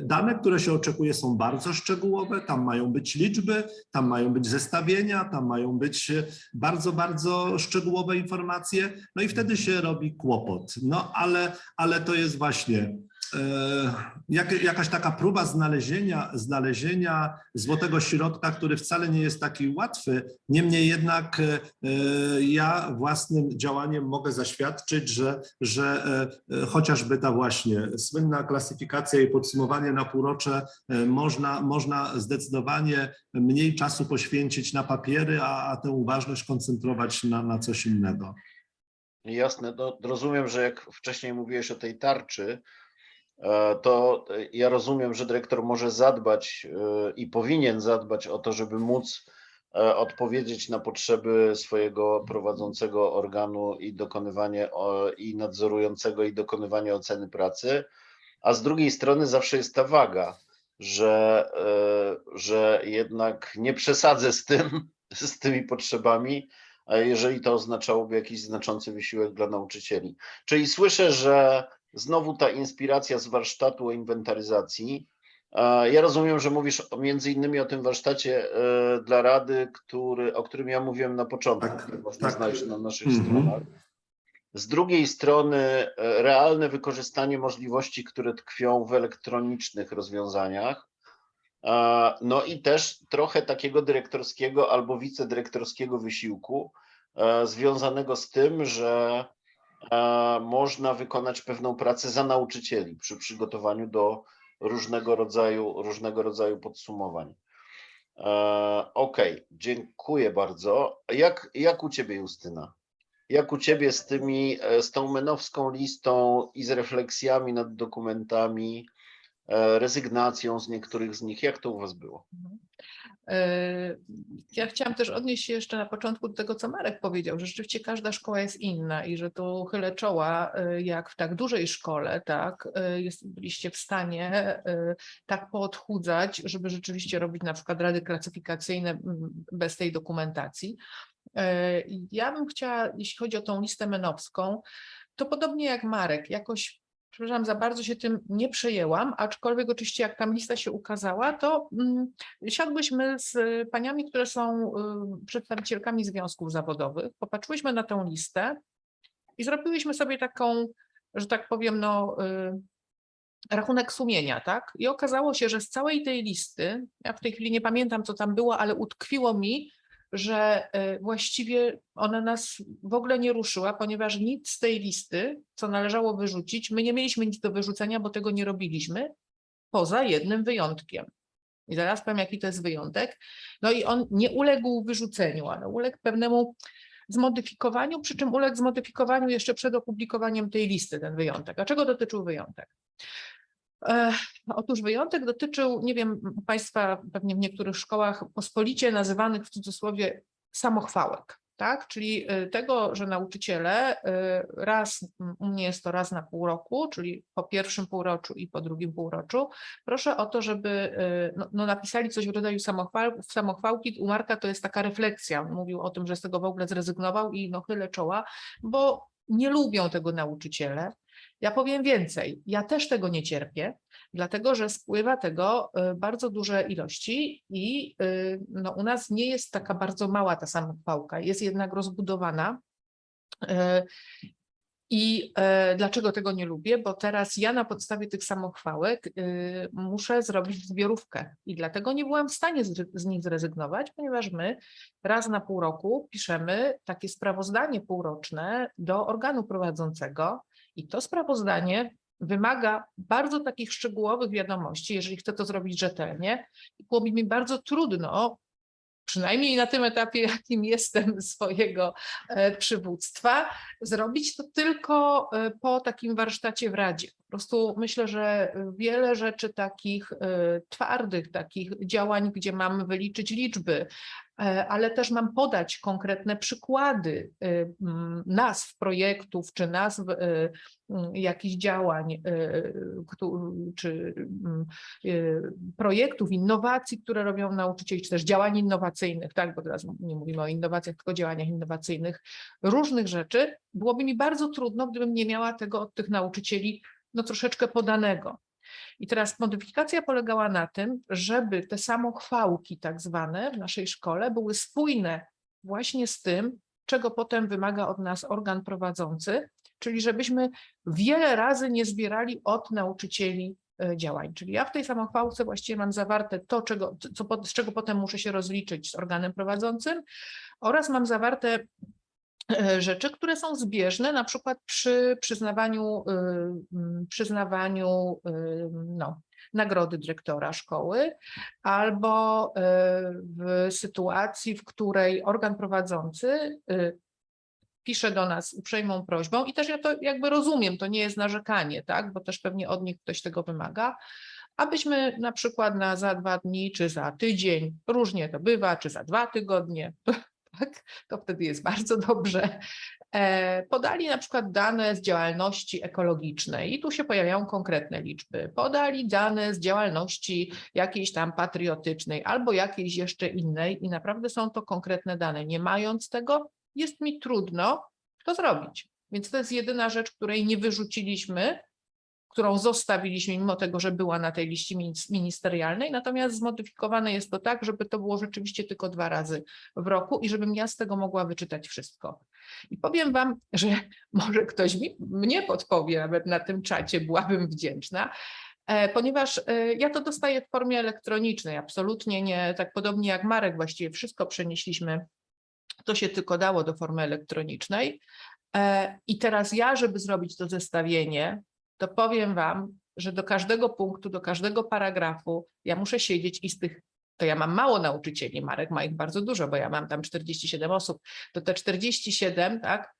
dane, które się oczekuje są bardzo szczegółowe, tam mają być liczby, tam mają być zestawienia, tam mają być bardzo, bardzo szczegółowe informacje, no i wtedy się robi kłopot. No ale, ale to jest właśnie e, jak, jakaś taka próba znalezienia, znalezienia złotego środka, który wcale nie jest taki łatwy. Niemniej jednak e, ja własnym działaniem mogę zaświadczyć, że, że e, chociażby ta właśnie słynna klasyfikacja i podsumowanie na półrocze można, można zdecydowanie mniej czasu poświęcić na papiery, a, a tę uważność koncentrować na, na coś innego. Jasne, no, rozumiem, że jak wcześniej mówiłeś o tej tarczy, e, to e, ja rozumiem, że dyrektor może zadbać e, i powinien zadbać o to, żeby móc odpowiedzieć na potrzeby swojego prowadzącego organu i dokonywanie i nadzorującego i dokonywanie oceny pracy, a z drugiej strony zawsze jest ta waga, że, że jednak nie przesadzę z tym, <laughs> z tymi potrzebami, jeżeli to oznaczałoby jakiś znaczący wysiłek dla nauczycieli. Czyli słyszę, że znowu ta inspiracja z warsztatu o inwentaryzacji. Ja rozumiem, że mówisz między innymi o tym warsztacie e, dla Rady, który, o którym ja mówiłem na początku, Tak, który można tak. znaleźć na naszych Mhm. stronach. Z drugiej strony e, realne wykorzystanie możliwości, które tkwią w elektronicznych rozwiązaniach. No i też trochę takiego dyrektorskiego albo wicedyrektorskiego wysiłku e, związanego z tym, że e, można wykonać pewną pracę za nauczycieli przy przygotowaniu do różnego rodzaju, różnego rodzaju podsumowań. E, Okej, dziękuję bardzo. Jak, jak u Ciebie, Justyna? Jak u Ciebie z tymi, z tą menowską listą i z refleksjami nad dokumentami, rezygnacją z niektórych z nich, jak to u Was było? E, Ja chciałam też odnieść się jeszcze na początku do tego, co Marek powiedział, że rzeczywiście każda szkoła jest inna i że tu chylę czoła, e, jak w tak dużej szkole, tak, e, jest, byliście w stanie e, tak poodchudzać, żeby rzeczywiście robić na przykład rady klasyfikacyjne bez tej dokumentacji. E, Ja bym chciała, jeśli chodzi o tą listę menowską, to podobnie jak Marek, jakoś przepraszam, za bardzo się tym nie przejęłam, aczkolwiek oczywiście jak tam lista się ukazała, to mm, siadłyśmy z paniami, które są y, przedstawicielkami związków zawodowych, popatrzyłyśmy na tą listę i zrobiłyśmy sobie taką, że tak powiem, no, y, rachunek sumienia, tak? I okazało się, że z całej tej listy, ja w tej chwili nie pamiętam, co tam było, ale utkwiło mi, że y, właściwie ona nas w ogóle nie ruszyła, ponieważ nic z tej listy, co należało wyrzucić, my nie mieliśmy nic do wyrzucenia, bo tego nie robiliśmy, poza jednym wyjątkiem. I zaraz powiem, jaki to jest wyjątek. No i on nie uległ wyrzuceniu, ale uległ pewnemu zmodyfikowaniu, przy czym uległ zmodyfikowaniu jeszcze przed opublikowaniem tej listy, ten wyjątek. A czego dotyczył wyjątek? Otóż wyjątek dotyczył, nie wiem, Państwa pewnie w niektórych szkołach pospolicie nazywanych w cudzysłowie samochwałek, tak? Czyli e, tego, że nauczyciele e, raz, u mnie jest to raz na pół roku, czyli po pierwszym półroczu i po drugim półroczu, proszę o to, żeby e, no, no napisali coś w rodzaju samochwał, samochwałki. U Marka to jest taka refleksja. On mówił o tym, że z tego w ogóle zrezygnował i no chylę czoła, bo nie lubią tego nauczyciele. Ja powiem więcej, ja też tego nie cierpię, dlatego że spływa tego y, bardzo duże ilości i y, no, u nas nie jest taka bardzo mała ta samochwałka, jest jednak rozbudowana. Y, I dlaczego tego nie lubię? Bo teraz ja na podstawie tych samochwałek muszę zrobić zbiorówkę i dlatego nie byłam w stanie z, z nich zrezygnować, ponieważ my raz na pół roku piszemy takie sprawozdanie półroczne do organu prowadzącego i to sprawozdanie wymaga bardzo takich szczegółowych wiadomości, jeżeli chcę to zrobić rzetelnie. Byłoby mi bardzo trudno, przynajmniej na tym etapie, <laughs> jakim jestem swojego e, przywództwa, zrobić to tylko e, po takim warsztacie w Radzie. Po prostu myślę, że wiele rzeczy takich e, twardych, takich działań, gdzie mam wyliczyć liczby, ale też mam podać konkretne przykłady e, m, nazw projektów czy nazw e, m, jakichś działań e, któ- czy m, e, projektów, innowacji, które robią nauczycieli, czy też działań innowacyjnych, tak, bo teraz nie mówimy o innowacjach, tylko działaniach innowacyjnych, różnych rzeczy, byłoby mi bardzo trudno, gdybym nie miała tego od tych nauczycieli no troszeczkę podanego. I teraz modyfikacja polegała na tym, żeby te samochwałki tak zwane w naszej szkole były spójne właśnie z tym, czego potem wymaga od nas organ prowadzący, czyli żebyśmy wiele razy nie zbierali od nauczycieli e, działań. Czyli ja w tej samochwałce właściwie mam zawarte to, czego, co, z czego potem muszę się rozliczyć z organem prowadzącym oraz mam zawarte rzeczy, które są zbieżne na przykład przy przyznawaniu, y, mm, przyznawaniu y, no, nagrody dyrektora szkoły albo y, w sytuacji, w której organ prowadzący pisze do nas uprzejmą prośbą i też ja to jakby rozumiem, to nie jest narzekanie, tak, bo też pewnie od nich ktoś tego wymaga, abyśmy na przykład na za dwa dni, czy za tydzień, różnie to bywa, czy za dwa tygodnie, tak, to wtedy jest bardzo <laughs> dobrze, e, podali na przykład dane z działalności ekologicznej i tu się pojawiają konkretne liczby. Podali dane z działalności jakiejś tam patriotycznej albo jakiejś jeszcze innej i naprawdę są to konkretne dane. Nie mając tego, jest mi trudno to zrobić. Więc to jest jedyna rzecz, której nie wyrzuciliśmy, którą zostawiliśmy, mimo tego, że była na tej liście minis- ministerialnej, natomiast zmodyfikowane jest to tak, żeby to było rzeczywiście tylko dwa razy w roku i żebym ja z tego mogła wyczytać wszystko. I powiem Wam, że <laughs> może ktoś mi, mnie podpowie nawet na tym czacie, byłabym wdzięczna, e, ponieważ e, ja to dostaję w formie elektronicznej, absolutnie nie, tak podobnie jak Marek, właściwie wszystko przenieśliśmy, to się tylko dało do formy elektronicznej. E, I teraz ja, żeby zrobić to zestawienie, to powiem Wam, że do każdego punktu, do każdego paragrafu ja muszę siedzieć i z tych, to ja mam mało nauczycieli, Marek ma ich bardzo dużo, bo ja mam tam 47 osób, to te 47, tak,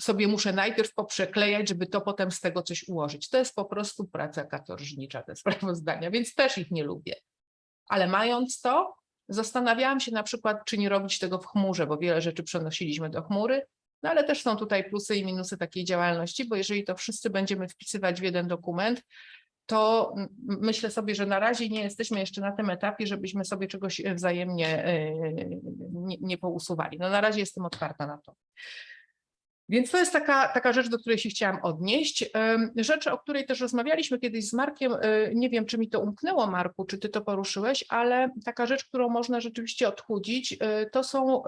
sobie muszę najpierw poprzeklejać, żeby to potem z tego coś ułożyć. To jest po prostu praca katorżnicza, te <laughs> sprawozdania, więc też ich nie lubię. Ale mając to, zastanawiałam się na przykład, czy nie robić tego w chmurze, bo wiele rzeczy przenosiliśmy do chmury, no ale też są tutaj plusy i minusy takiej działalności, bo jeżeli to wszyscy będziemy wpisywać w jeden dokument, to myślę sobie, że na razie nie jesteśmy jeszcze na tym etapie, żebyśmy sobie czegoś e, wzajemnie e, nie, nie pousuwali. No na razie jestem otwarta na to. Więc to jest taka, taka rzecz, do której się chciałam odnieść. Rzecz, o której też rozmawialiśmy kiedyś z Markiem, e, nie wiem, czy mi to umknęło, Marku, czy ty to poruszyłeś, ale taka rzecz, którą można rzeczywiście odchudzić, to są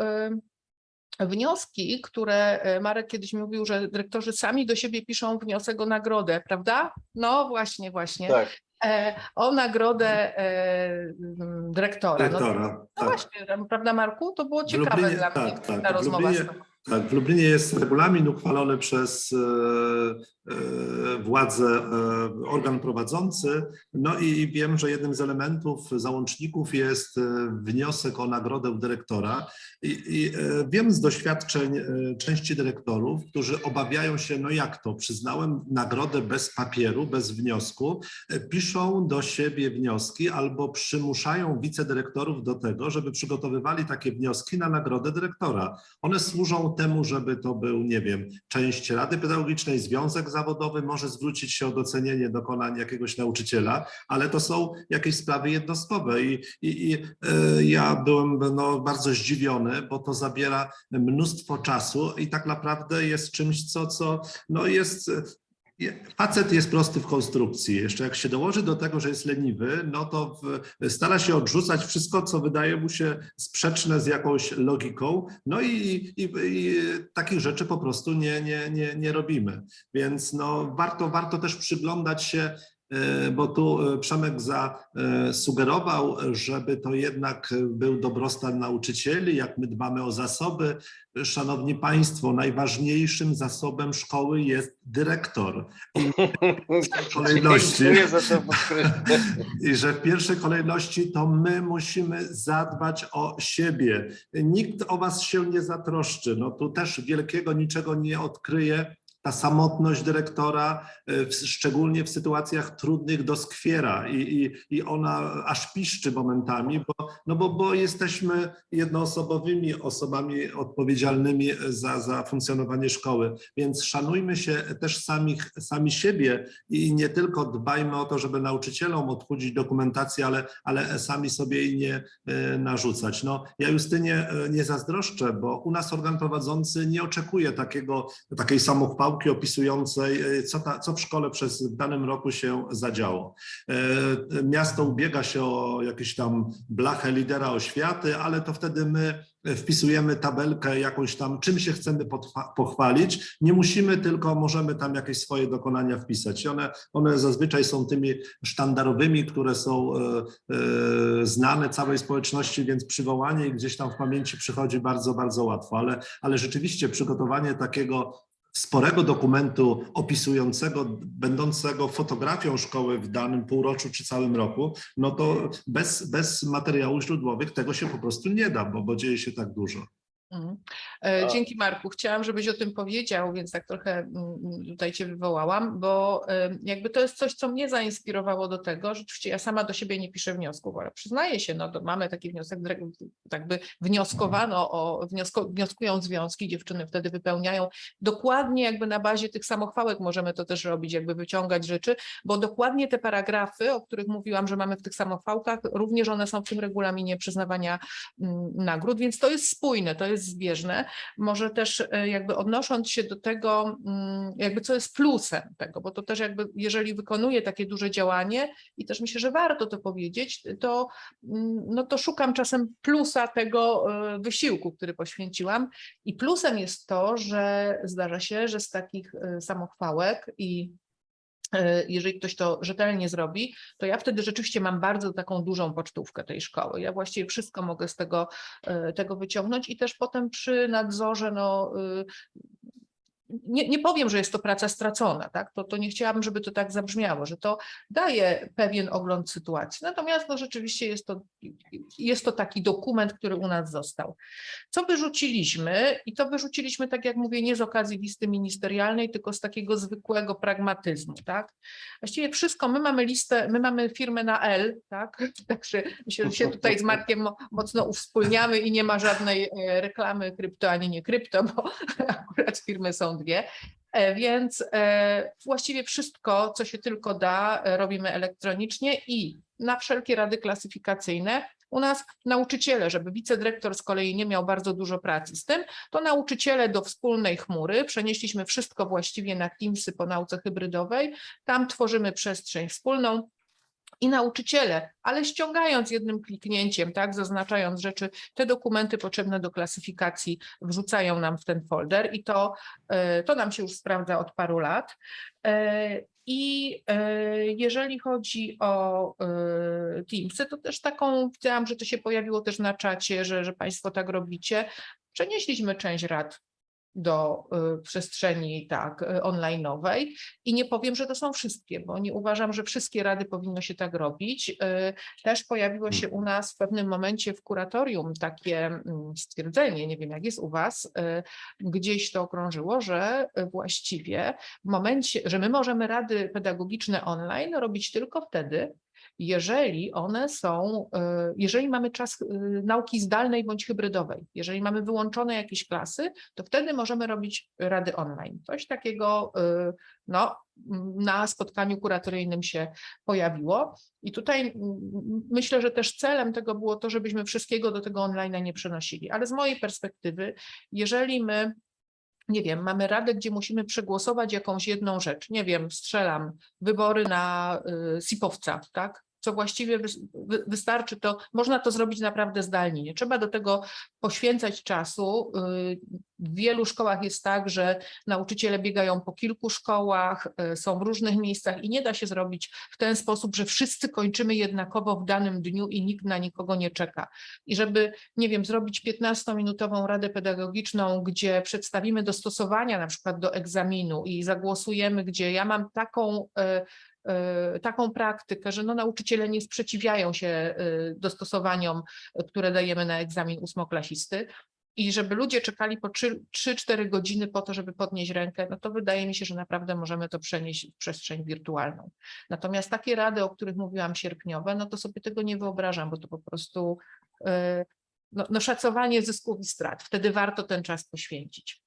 wnioski, które e, Marek kiedyś mówił, że dyrektorzy sami do siebie piszą wniosek o nagrodę, prawda? No właśnie, właśnie. Tak, E, o nagrodę e, m, dyrektora. No, Dyrektora. no tak. właśnie, prawda Marku? To było ciekawe Lublinie- dla mnie, tak, tak. ta W rozmowa z Lublinie-. Tak, w Lublinie jest regulamin uchwalony przez e, władze, e, organ prowadzący. No i wiem, że jednym z elementów, załączników jest e, wniosek o nagrodę dyrektora. I, i e, wiem z doświadczeń e, części dyrektorów, którzy obawiają się, no jak to, przyznałem nagrodę bez papieru, bez wniosku, e, piszą do siebie wnioski albo przymuszają wicedyrektorów do tego, żeby przygotowywali takie wnioski na nagrodę dyrektora. One służą temu, żeby to był, nie wiem, część Rady Pedagogicznej, związek zawodowy może zwrócić się o docenienie dokonań jakiegoś nauczyciela, ale to są jakieś sprawy jednostkowe i, i, i e, ja byłem no, bardzo zdziwiony, bo to zabiera mnóstwo czasu i tak naprawdę jest czymś, co, co no jest je- Facet jest prosty w konstrukcji. Jeszcze jak się dołoży do tego, że jest leniwy, no to w, stara się odrzucać wszystko, co wydaje mu się sprzeczne z jakąś logiką. No i, i, i takich rzeczy po prostu nie, nie, nie, nie robimy. Więc no, warto, warto też przyglądać się, bo tu e, Przemek zasugerował, żeby to jednak był dobrostan nauczycieli, jak my dbamy o zasoby. Szanowni Państwo, najważniejszym zasobem szkoły jest dyrektor. <laughs> kolejności. Za to podkreślenie. <laughs> I że w pierwszej kolejności to my musimy zadbać o siebie. Nikt o was się nie zatroszczy. No tu też wielkiego niczego nie odkryje. Ta samotność dyrektora, w- szczególnie w sytuacjach trudnych, doskwiera i, i, i ona aż piszczy momentami, bo, no bo, bo jesteśmy jednoosobowymi osobami odpowiedzialnymi za, za funkcjonowanie szkoły. Więc szanujmy się też samych, sami siebie i nie tylko dbajmy o to, żeby nauczycielom odchudzić dokumentację, ale, ale sami sobie jej nie e, narzucać. No, ja Justynie e, nie zazdroszczę, bo u nas organ prowadzący nie oczekuje takiego, takiej samochwałki opisującej, e, co, ta, co w szkole przez danym roku się zadziało. E, Miasto ubiega się o jakieś tam blachę lidera oświaty, ale to wtedy my wpisujemy tabelkę jakąś tam, czym się chcemy pochwalić. Nie musimy, tylko możemy tam jakieś swoje dokonania wpisać. I one, one zazwyczaj są tymi sztandarowymi, które są e, e, znane całej społeczności, więc przywołanie ich gdzieś tam w pamięci przychodzi bardzo, bardzo łatwo. Ale, ale rzeczywiście przygotowanie takiego sporego dokumentu opisującego, będącego fotografią szkoły w danym półroczu czy całym roku, no to bez, bez materiałów źródłowych tego się po prostu nie da, bo, bo dzieje się tak dużo. Mhm. E, Dzięki Marku. Chciałam, żebyś o tym powiedział, więc tak trochę mm, tutaj Cię wywołałam, bo jakby to jest coś, co mnie zainspirowało do tego. Rzeczywiście ja sama do siebie nie piszę wniosków, ale przyznaję się, no to mamy taki wniosek, dyre- tak by wnioskowano o, wniosko, wnioskują związki, dziewczyny wtedy wypełniają dokładnie jakby na bazie tych samochwałek możemy to też robić, jakby wyciągać rzeczy, bo dokładnie te paragrafy, o których mówiłam, że mamy w tych samochwałkach, również one są w tym regulaminie przyznawania mm, nagród, więc to jest spójne, to jest zbieżne. Może też e, jakby odnosząc się do tego, mm, jakby co jest plusem tego, bo to też jakby jeżeli wykonuję takie duże działanie i też myślę, że warto to powiedzieć, to mm, no to szukam czasem plusa tego e, wysiłku, który poświęciłam i plusem jest to, że zdarza się, że z takich e, samochwałek i jeżeli ktoś to rzetelnie zrobi, to ja wtedy rzeczywiście mam bardzo taką dużą pocztówkę tej szkoły. Ja właściwie wszystko mogę z tego, e, tego wyciągnąć i też potem przy nadzorze, no, y, nie, nie powiem, że jest to praca stracona, tak? to, to nie chciałabym, żeby to tak zabrzmiało, że to daje pewien ogląd sytuacji. Natomiast no, rzeczywiście jest to, jest to taki dokument, który u nas został. Co wyrzuciliśmy? I to wyrzuciliśmy, tak jak mówię, nie z okazji listy ministerialnej, tylko z takiego zwykłego pragmatyzmu. Tak? Właściwie wszystko, my mamy listę, my mamy firmę na L, tak? <laughs> Także że się tutaj z Markiem mo- mocno uwspólniamy i nie ma żadnej e, reklamy krypto ani nie krypto, bo <laughs> akurat firmy są dwie. E, Więc e, właściwie wszystko, co się tylko da, e, robimy elektronicznie i na wszelkie rady klasyfikacyjne u nas nauczyciele, żeby wicedyrektor z kolei nie miał bardzo dużo pracy z tym, to nauczyciele do wspólnej chmury, przenieśliśmy wszystko właściwie na Teamsy po nauce hybrydowej, tam tworzymy przestrzeń wspólną, i nauczyciele, ale ściągając jednym kliknięciem, tak, zaznaczając rzeczy, te dokumenty potrzebne do klasyfikacji wrzucają nam w ten folder i to, e, to nam się już sprawdza od paru lat. E, I e, jeżeli chodzi o Teamsy, to też taką, widziałam, że to się pojawiło też na czacie, że, że Państwo tak robicie. Przenieśliśmy część rad do y, przestrzeni tak y, online'owej i nie powiem, że to są wszystkie, bo nie uważam, że wszystkie rady powinno się tak robić. Y, Też pojawiło się u nas w pewnym momencie w kuratorium takie mm, stwierdzenie, nie wiem jak jest u Was, gdzieś to okrążyło, że właściwie w momencie, że my możemy rady pedagogiczne online robić tylko wtedy, jeżeli one są, y, jeżeli mamy czas y, nauki zdalnej bądź hybrydowej, jeżeli mamy wyłączone jakieś klasy, to wtedy możemy robić rady online. Coś takiego y, no, na spotkaniu kuratoryjnym się pojawiło. I tutaj myślę, że też celem tego było to, żebyśmy wszystkiego do tego online nie przenosili. Ale z mojej perspektywy, jeżeli my nie wiem, mamy radę, gdzie musimy przegłosować jakąś jedną rzecz. Nie wiem, strzelam, wybory na y, SIP-owca, tak? Co właściwie wys- wy, wystarczy, to można to zrobić naprawdę zdalnie. Nie trzeba do tego poświęcać czasu. Y, W wielu szkołach jest tak, że nauczyciele biegają po kilku szkołach, y, są w różnych miejscach i nie da się zrobić w ten sposób, że wszyscy kończymy jednakowo w danym dniu i nikt na nikogo nie czeka. I żeby nie wiem, zrobić 15-minutową radę pedagogiczną, gdzie przedstawimy dostosowania na przykład do egzaminu i zagłosujemy, gdzie ja mam taką, e, taką praktykę, że no nauczyciele nie sprzeciwiają się e, dostosowaniom, e, które dajemy na egzamin ósmoklasisty. I żeby ludzie czekali po 3-4 godziny po to, żeby podnieść rękę, no to wydaje mi się, że naprawdę możemy to przenieść w przestrzeń wirtualną. Natomiast takie rady, o których mówiłam sierpniowe, no to sobie tego nie wyobrażam, bo to po prostu no, no szacowanie zysków i strat. Wtedy warto ten czas poświęcić.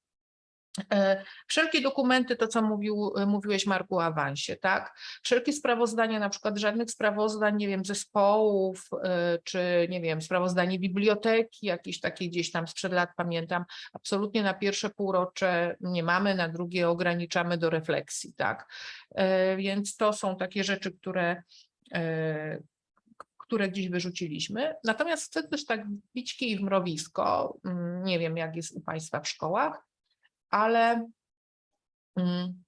E, Wszelkie dokumenty, to co mówił, mówiłeś Marku o awansie, tak? Wszelkie sprawozdania, na przykład żadnych sprawozdań, nie wiem, zespołów, e, czy nie wiem, sprawozdanie biblioteki, jakieś takie gdzieś tam sprzed lat pamiętam, absolutnie na pierwsze półrocze nie mamy, na drugie ograniczamy do refleksji, tak? E, Więc to są takie rzeczy, które e, które gdzieś wyrzuciliśmy. Natomiast chcę też tak bić kij w mrowisko. mm, Nie wiem, jak jest u Państwa w szkołach, ale mm,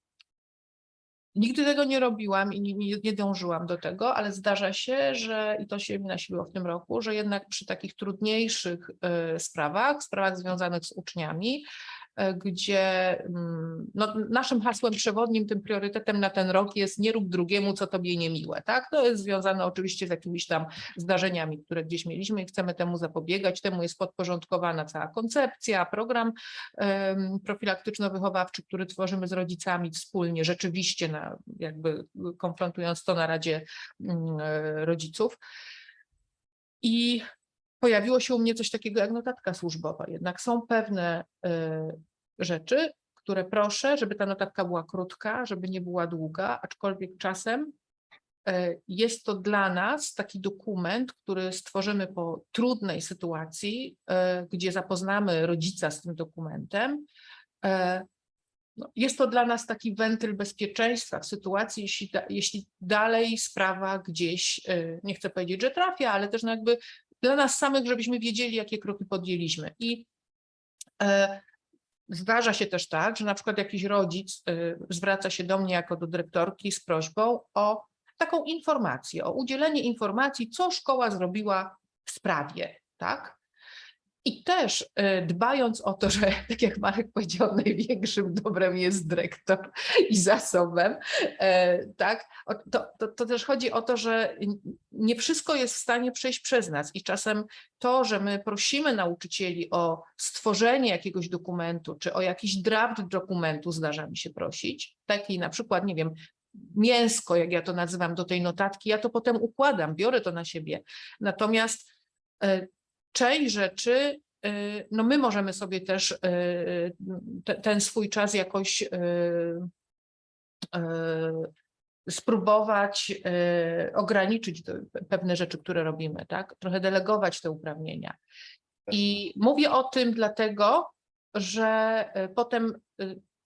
nigdy tego nie robiłam i nie, nie, dążyłam do tego, ale zdarza się, że i to się mi nasiliło w tym roku, że jednak przy takich trudniejszych y, sprawach, sprawach związanych z uczniami, gdzie mm, no, naszym hasłem przewodnim, tym priorytetem na ten rok jest nie rób drugiemu, co tobie niemiłe, tak? To jest związane oczywiście z jakimiś tam zdarzeniami, które gdzieś mieliśmy i chcemy temu zapobiegać. Temu jest podporządkowana cała koncepcja, program em, profilaktyczno-wychowawczy, który tworzymy z rodzicami wspólnie, rzeczywiście na, jakby konfrontując to na Radzie e, Rodziców. I pojawiło się u mnie coś takiego jak notatka służbowa. Jednak są pewne e, rzeczy, które proszę, żeby ta notatka była krótka, żeby nie była długa, aczkolwiek czasem e, jest to dla nas taki dokument, który stworzymy po trudnej sytuacji, e, gdzie zapoznamy rodzica z tym dokumentem. E, no, Jest to dla nas taki wentyl bezpieczeństwa w sytuacji, jeśli, jeśli dalej sprawa gdzieś, nie chcę powiedzieć, że trafia, ale też no jakby dla nas samych, żebyśmy wiedzieli, jakie kroki podjęliśmy. I e, Zdarza się też tak, że na przykład jakiś rodzic y, zwraca się do mnie jako do dyrektorki z prośbą o taką informację, o udzielenie informacji, co szkoła zrobiła w sprawie, tak? I też y, dbając o to, że <laughs> tak jak Marek powiedział, największym dobrem jest dyrektor i zasobem, tak? To, to, to też chodzi o to, że nie wszystko jest w stanie przejść przez nas i czasem to, że my prosimy nauczycieli o stworzenie jakiegoś dokumentu, czy o jakiś draft dokumentu, zdarza mi się prosić, taki na przykład, nie wiem, mięsko, jak ja to nazywam, do tej notatki, ja to potem układam, biorę to na siebie. Natomiast e, część rzeczy, e, no my możemy sobie też te- ten swój czas jakoś e, spróbować ograniczyć pewne rzeczy, które robimy, tak? Trochę delegować te uprawnienia. I mówię o tym dlatego, że potem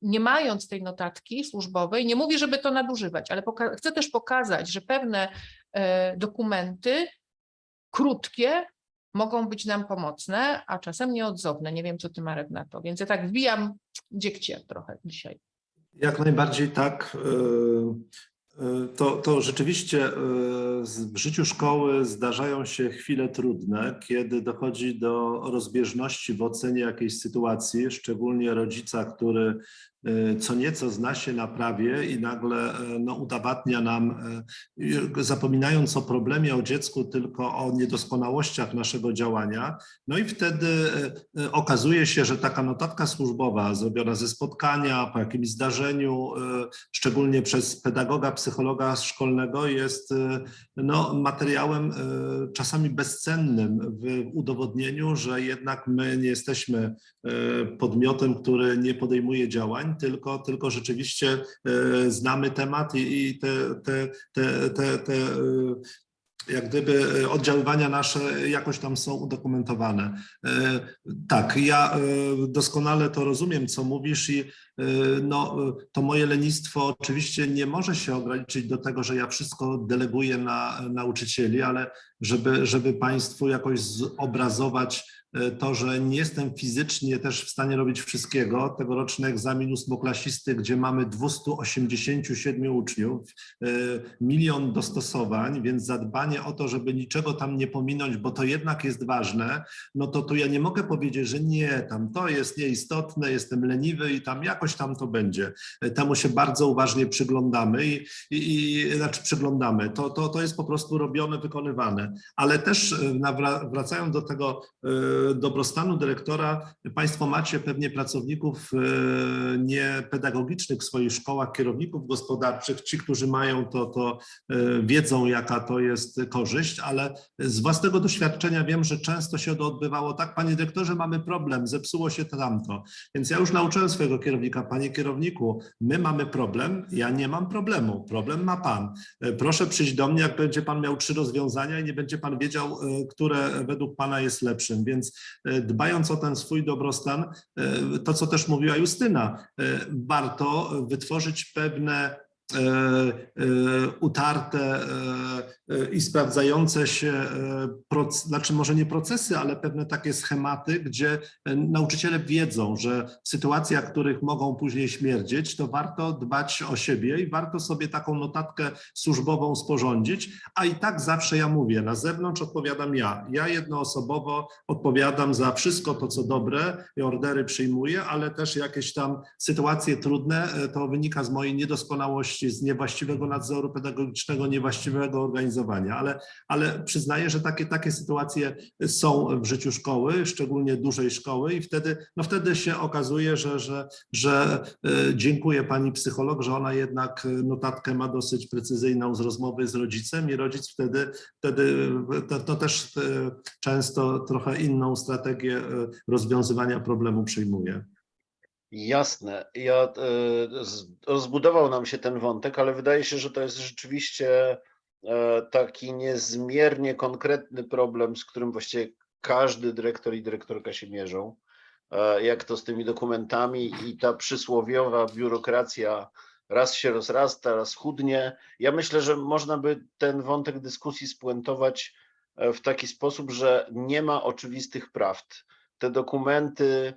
nie mając tej notatki służbowej, nie mówię, żeby to nadużywać, ale chcę też pokazać, że pewne dokumenty krótkie mogą być nam pomocne, a czasem nieodzowne. Nie wiem, co ty Marek na to, więc ja tak wbijam dziegcie trochę dzisiaj. Jak najbardziej tak. Y, To, to rzeczywiście z- w życiu szkoły zdarzają się chwile trudne, kiedy dochodzi do rozbieżności w ocenie jakiejś sytuacji, szczególnie rodzica, który y, co nieco zna się na prawie i nagle no, udowadnia nam, zapominając o problemie, o dziecku, tylko o niedoskonałościach naszego działania. No i wtedy okazuje się, że taka notatka służbowa zrobiona ze spotkania, po jakimś zdarzeniu, szczególnie przez pedagoga, psychologa szkolnego, jest y, no, materiałem y, czasami bezcennym w udowodnieniu, że jednak my nie jesteśmy y, podmiotem, który nie podejmuje działań, tylko, tylko rzeczywiście znamy temat i, te, te, te, te, te jak gdyby y, oddziaływania nasze jakoś tam są udokumentowane. Y, Tak, ja y, doskonale to rozumiem, co mówisz i no, to moje lenistwo oczywiście nie może się ograniczyć do tego, że ja wszystko deleguję na nauczycieli, ale żeby, żeby Państwu jakoś zobrazować to, że nie jestem fizycznie też w stanie robić wszystkiego. Tegoroczny egzamin ósmoklasisty, gdzie mamy 287 uczniów, y, milion dostosowań, więc zadbanie o to, żeby niczego tam nie pominąć, bo to jednak jest ważne, no to tu ja nie mogę powiedzieć, że nie, tam to jest nieistotne, jestem leniwy i tam jakoś tam to będzie. Temu się bardzo uważnie przyglądamy i, i, i znaczy przyglądamy. To, to, to jest po prostu robione, wykonywane. Ale też e, wracając do tego e, dobrostanu dyrektora, Państwo macie pewnie pracowników e, niepedagogicznych w swoich szkołach, kierowników gospodarczych, ci, którzy mają to, to e, wiedzą, jaka to jest korzyść, ale z własnego doświadczenia wiem, że często się to odbywało tak, panie dyrektorze, mamy problem, zepsuło się to tamto. Więc ja już nauczyłem swojego kierownika, panie kierowniku, my mamy problem, ja nie mam problemu, problem ma pan. E, Proszę przyjść do mnie, jak będzie pan miał trzy rozwiązania i nie będzie pan wiedział, które według pana jest lepszym. Więc e, dbając o ten swój dobrostan, e, to co też mówiła Justyna, e, warto wytworzyć pewne utarte e, e, i sprawdzające się, e, znaczy może nie procesy, ale pewne takie schematy, gdzie e, nauczyciele wiedzą, że w sytuacjach, w których mogą później śmierdzieć, to warto dbać o siebie i warto sobie taką notatkę służbową sporządzić, a i tak zawsze ja mówię, na zewnątrz odpowiadam ja. Ja jednoosobowo odpowiadam za wszystko to, co dobre i ordery przyjmuję, ale też jakieś tam sytuacje trudne, e, to wynika z mojej niedoskonałości, z niewłaściwego nadzoru pedagogicznego, niewłaściwego organizowania, ale, ale przyznaję, że takie, takie sytuacje są w życiu szkoły, szczególnie dużej szkoły i wtedy, no wtedy się okazuje, że, że, że e, dziękuję pani psycholog, że ona jednak notatkę ma dosyć precyzyjną z rozmowy z rodzicem i rodzic wtedy, wtedy to, to też e, często trochę inną strategię e, rozwiązywania problemu przyjmuje. Jasne. Ja, e, rozbudował nam się ten wątek, ale wydaje się, że to jest rzeczywiście e, taki niezmiernie konkretny problem, z którym właściwie każdy dyrektor i dyrektorka się mierzą. E, Jak to z tymi dokumentami i ta przysłowiowa biurokracja raz się rozrasta, raz chudnie. Ja myślę, że można by ten wątek dyskusji spuentować w taki sposób, że nie ma oczywistych prawd. Te dokumenty,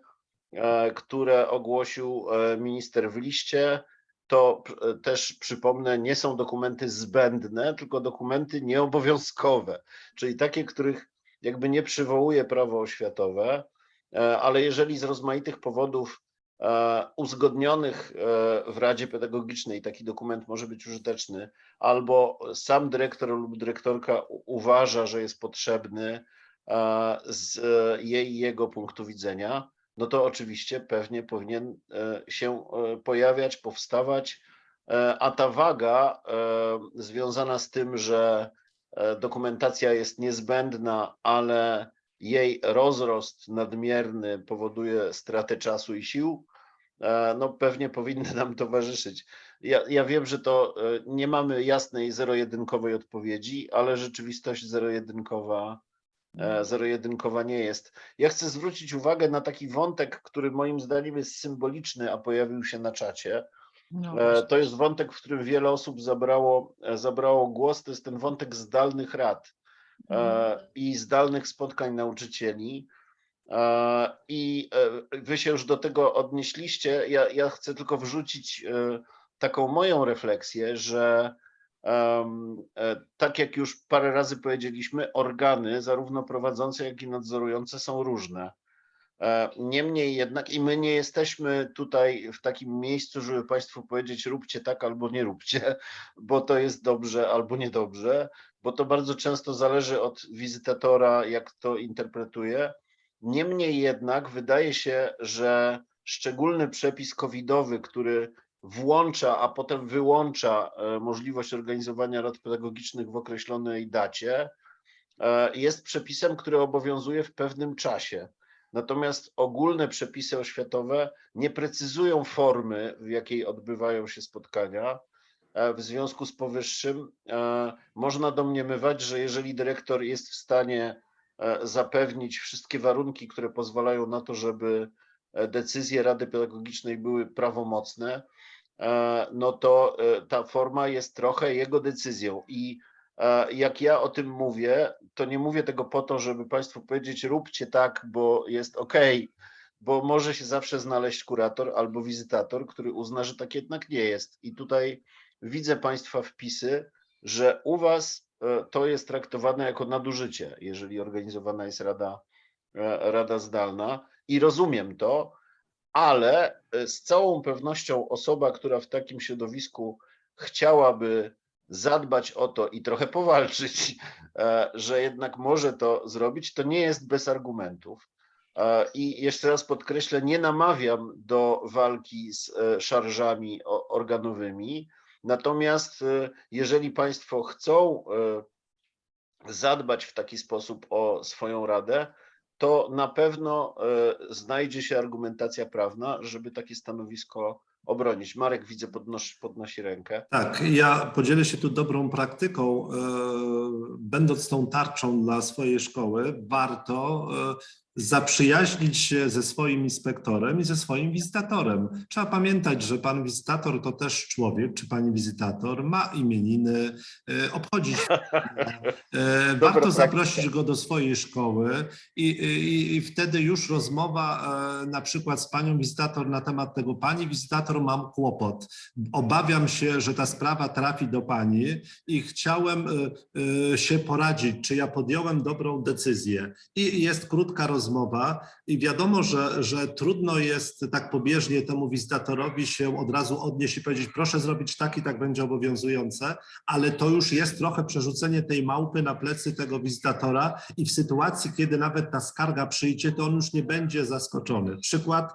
które ogłosił e, minister w liście, to e, też przypomnę, nie są dokumenty zbędne, tylko dokumenty nieobowiązkowe, czyli takie, których jakby nie przywołuje prawo oświatowe, e, ale jeżeli z rozmaitych powodów e, uzgodnionych e, w Radzie Pedagogicznej taki dokument może być użyteczny, albo sam dyrektor lub dyrektorka uważa, że jest potrzebny e, z e, jej jego punktu widzenia, no to oczywiście pewnie powinien e, się e, pojawiać, powstawać, e, a ta waga związana z tym, że dokumentacja jest niezbędna, ale jej rozrost nadmierny powoduje stratę czasu i sił, no pewnie powinny nam towarzyszyć. Ja, ja wiem, że to nie mamy jasnej zero-jedynkowej odpowiedzi, ale rzeczywistość zero-jedynkowa zero-jedynkowa nie jest. Ja chcę zwrócić uwagę na taki wątek, który moim zdaniem jest symboliczny, a pojawił się na czacie. No, E. To jest wątek, w którym wiele osób zabrało, e, zabrało głos. To jest ten wątek zdalnych rad e, i zdalnych spotkań nauczycieli. E, I e, wy się już do tego odnieśliście. Ja, ja chcę tylko wrzucić e, taką moją refleksję, że e, tak jak już parę razy powiedzieliśmy, organy, zarówno prowadzące, jak i nadzorujące, są różne. E, Niemniej jednak, i my nie jesteśmy tutaj w takim miejscu, żeby Państwu powiedzieć, róbcie tak albo nie róbcie, bo to jest dobrze albo niedobrze, bo to bardzo często zależy od wizytatora, jak to interpretuje. Niemniej jednak wydaje się, że szczególny przepis covidowy, który włącza, a potem wyłącza e, możliwość organizowania rad pedagogicznych w określonej dacie, e, jest przepisem, który obowiązuje w pewnym czasie. Natomiast ogólne przepisy oświatowe nie precyzują formy, w jakiej odbywają się spotkania. E, W związku z powyższym można domniemywać, że jeżeli dyrektor jest w stanie zapewnić wszystkie warunki, które pozwalają na to, żeby decyzje Rady Pedagogicznej były prawomocne, no to e, ta forma jest trochę jego decyzją. I e, jak ja o tym mówię, to nie mówię tego po to, żeby Państwu powiedzieć, róbcie tak, bo jest OK, bo może się zawsze znaleźć kurator albo wizytator, który uzna, że tak jednak nie jest. I tutaj widzę Państwa wpisy, że u Was e, to jest traktowane jako nadużycie, jeżeli organizowana jest rada, e, rada zdalna i rozumiem to, ale e, z całą pewnością osoba, która w takim środowisku chciałaby zadbać o to i trochę powalczyć, e, że jednak może to zrobić, to nie jest bez argumentów. E, I jeszcze raz podkreślę, nie namawiam do walki z szarżami organowymi, natomiast jeżeli Państwo chcą zadbać w taki sposób o swoją radę, to na pewno e, znajdzie się argumentacja prawna, żeby takie stanowisko obronić. Marek, widzę, podnosi, podnosi rękę. Tak, ja podzielę się tu dobrą praktyką. E, Będąc tą tarczą dla swojej szkoły, warto e, zaprzyjaźnić się ze swoim inspektorem i ze swoim wizytatorem. Trzeba pamiętać, że pan wizytator to też człowiek, czy pani wizytator ma imieniny, e, obchodzi święta. <laughs> E, Warto praktyka. zaprosić go do swojej szkoły i, i, i wtedy już rozmowa e, na przykład z panią wizytator na temat tego, pani wizytator mam kłopot. Obawiam się, że ta sprawa trafi do pani i chciałem się poradzić, czy ja podjąłem dobrą decyzję. I jest krótka rozmowa i wiadomo, że, że trudno jest tak pobieżnie temu wizytatorowi się od razu odnieść i powiedzieć, proszę zrobić tak i tak będzie obowiązujące, ale to już jest trochę przerzucenie tej małpy na plecy tego wizytatora i w sytuacji, kiedy nawet ta skarga przyjdzie, to on już nie będzie zaskoczony. Przykład,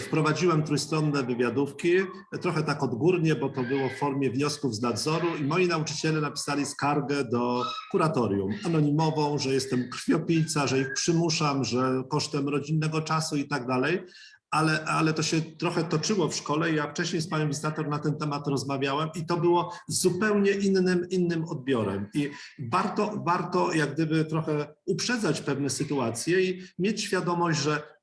wprowadziłem trójstronne wywiadówki, e, trochę tak odgórnie, bo to było w formie wniosków z nadzoru i moi nauczyciele napisali skargę do kuratorium anonimową, że jestem krwiopijca, że ich przymuszam, że kosztem rodzinnego czasu i tak dalej. Ale, ale to się trochę toczyło w szkole. Ja wcześniej z panią wizytator na ten temat rozmawiałem i to było zupełnie innym, innym odbiorem. I warto, warto jak gdyby trochę uprzedzać pewne sytuacje i mieć świadomość, że e, e,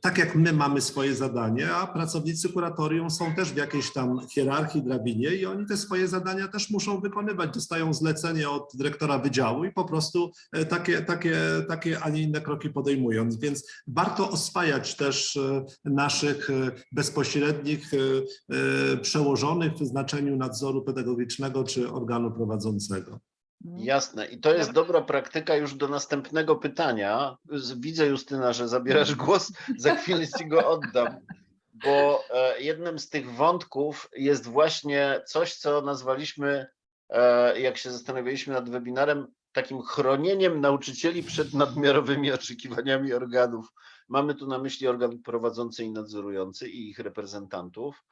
tak jak my mamy swoje zadanie, a pracownicy kuratorium są też w jakiejś tam hierarchii, drabinie i oni te swoje zadania też muszą wykonywać. Dostają zlecenie od dyrektora wydziału i po prostu e, takie, takie, takie, a nie inne kroki podejmują. Więc warto oswajać też e, naszych e, bezpośrednich e, e, przełożonych w znaczeniu nadzoru pedagogicznego czy organu prowadzącego. Jasne. I to jest dobra praktyka już do następnego pytania. Widzę, Justyna, że zabierasz głos. Za <laughs> chwilę ci go oddam. Bo e, jednym z tych wątków jest właśnie coś, co nazwaliśmy, e, jak się zastanawialiśmy nad webinarem, takim chronieniem nauczycieli przed nadmiarowymi oczekiwaniami organów. Mamy tu na myśli organ prowadzący i nadzorujący i ich reprezentantów.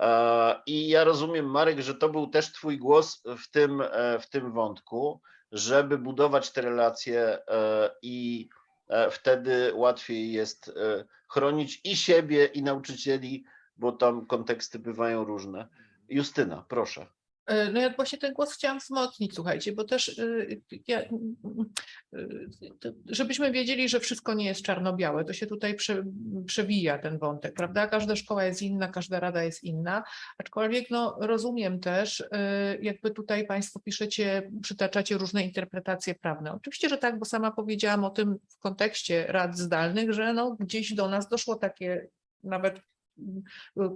E, I ja rozumiem, Marek, że to był też Twój głos w tym, e, w tym wątku, żeby budować te relacje e, i wtedy łatwiej jest chronić i siebie, i nauczycieli, bo tam konteksty bywają różne. Justyna, proszę. E, No ja właśnie ten głos chciałam wzmocnić, słuchajcie, bo też y, ja, to- żebyśmy wiedzieli, że wszystko nie jest czarno-białe, to się tutaj prze, przewija ten wątek, prawda? Każda szkoła jest inna, każda rada jest inna, aczkolwiek no, rozumiem też, jakby tutaj Państwo piszecie, przytaczacie różne interpretacje prawne. Oczywiście, że tak, bo sama powiedziałam o tym w kontekście rad zdalnych, że no, gdzieś do nas doszło takie nawet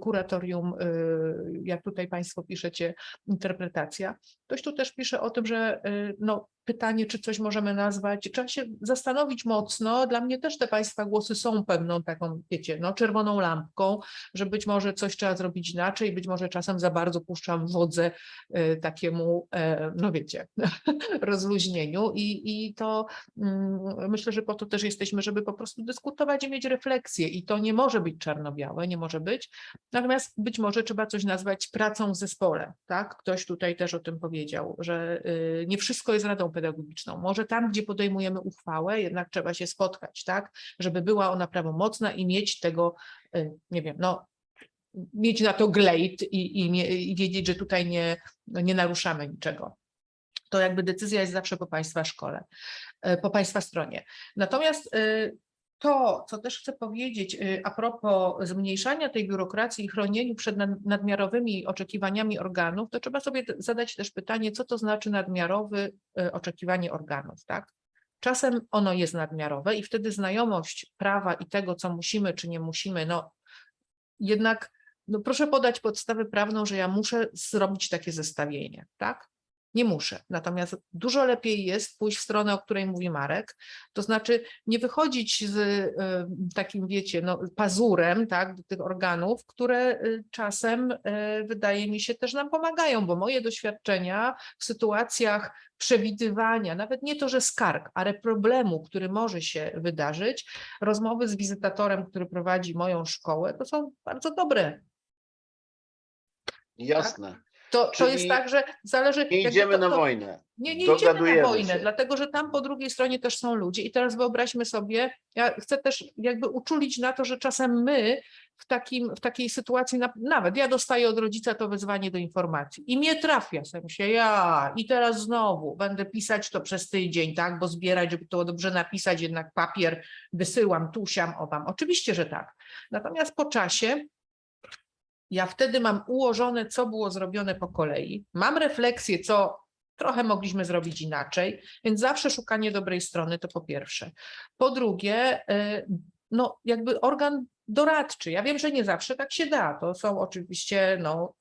kuratorium, y, jak tutaj Państwo piszecie, interpretacja. Ktoś tu też pisze o tym, że y, no, pytanie, czy coś możemy nazwać, trzeba się zastanowić mocno. Dla mnie też te Państwa głosy są pewną taką, wiecie, no, czerwoną lampką, że być może coś trzeba zrobić inaczej, być może czasem za bardzo puszczam wodze y, takiemu, e, no wiecie, <laughs> rozluźnieniu i, i to mm, myślę, że po to też jesteśmy, żeby po prostu dyskutować i mieć refleksję i to nie może być czarno-białe, nie może być, natomiast być może trzeba coś nazwać pracą w zespole, tak? Ktoś tutaj też o tym powiedział, że y, nie wszystko jest radą pedagogiczną, może tam, gdzie podejmujemy uchwałę, jednak trzeba się spotkać, tak? Żeby była ona prawomocna i mieć tego, y, nie wiem, no mieć na to glejt i, i, i wiedzieć, że tutaj nie, nie naruszamy niczego. To jakby decyzja jest zawsze po Państwa szkole, e, po Państwa stronie. Natomiast e, to, co też chcę powiedzieć e, a propos zmniejszania tej biurokracji i chronieniu przed nad- nadmiarowymi oczekiwaniami organów, to trzeba sobie zadać też pytanie, co to znaczy nadmiarowy e, oczekiwanie organów, tak? Czasem ono jest nadmiarowe i wtedy znajomość prawa i tego, co musimy czy nie musimy, no jednak no proszę podać podstawę prawną, że ja muszę zrobić takie zestawienie, tak? Nie muszę. Natomiast dużo lepiej jest pójść w stronę, o której mówi Marek, to znaczy nie wychodzić z takim, wiecie, no, pazurem tak, do tych organów, które y, czasem y, wydaje mi się też nam pomagają, bo moje doświadczenia w sytuacjach przewidywania, nawet nie to, że skarg, ale problemu, który może się wydarzyć, rozmowy z wizytatorem, który prowadzi moją szkołę, to są bardzo dobre. Jasne. To, to jest tak, że zależy. Nie idziemy to, na to, wojnę. Nie, nie idziemy na wojnę, się. dlatego że tam po drugiej stronie też są ludzie. I teraz wyobraźmy sobie, ja chcę też jakby uczulić na to, że czasem my w, takim, w takiej sytuacji, na- nawet ja dostaję od rodzica to wezwanie do informacji i mnie trafia, w sensie ja i teraz znowu będę pisać to przez tydzień, tak, bo zbierać, żeby to dobrze napisać, jednak papier wysyłam, tusiam, owam. Oczywiście, że tak. Natomiast po czasie ja wtedy mam ułożone, co było zrobione po kolei, mam refleksję, co trochę mogliśmy zrobić inaczej, więc zawsze szukanie dobrej strony to po pierwsze. Po drugie, y, no jakby organ doradczy. Ja wiem, że nie zawsze tak się da. To są oczywiście no,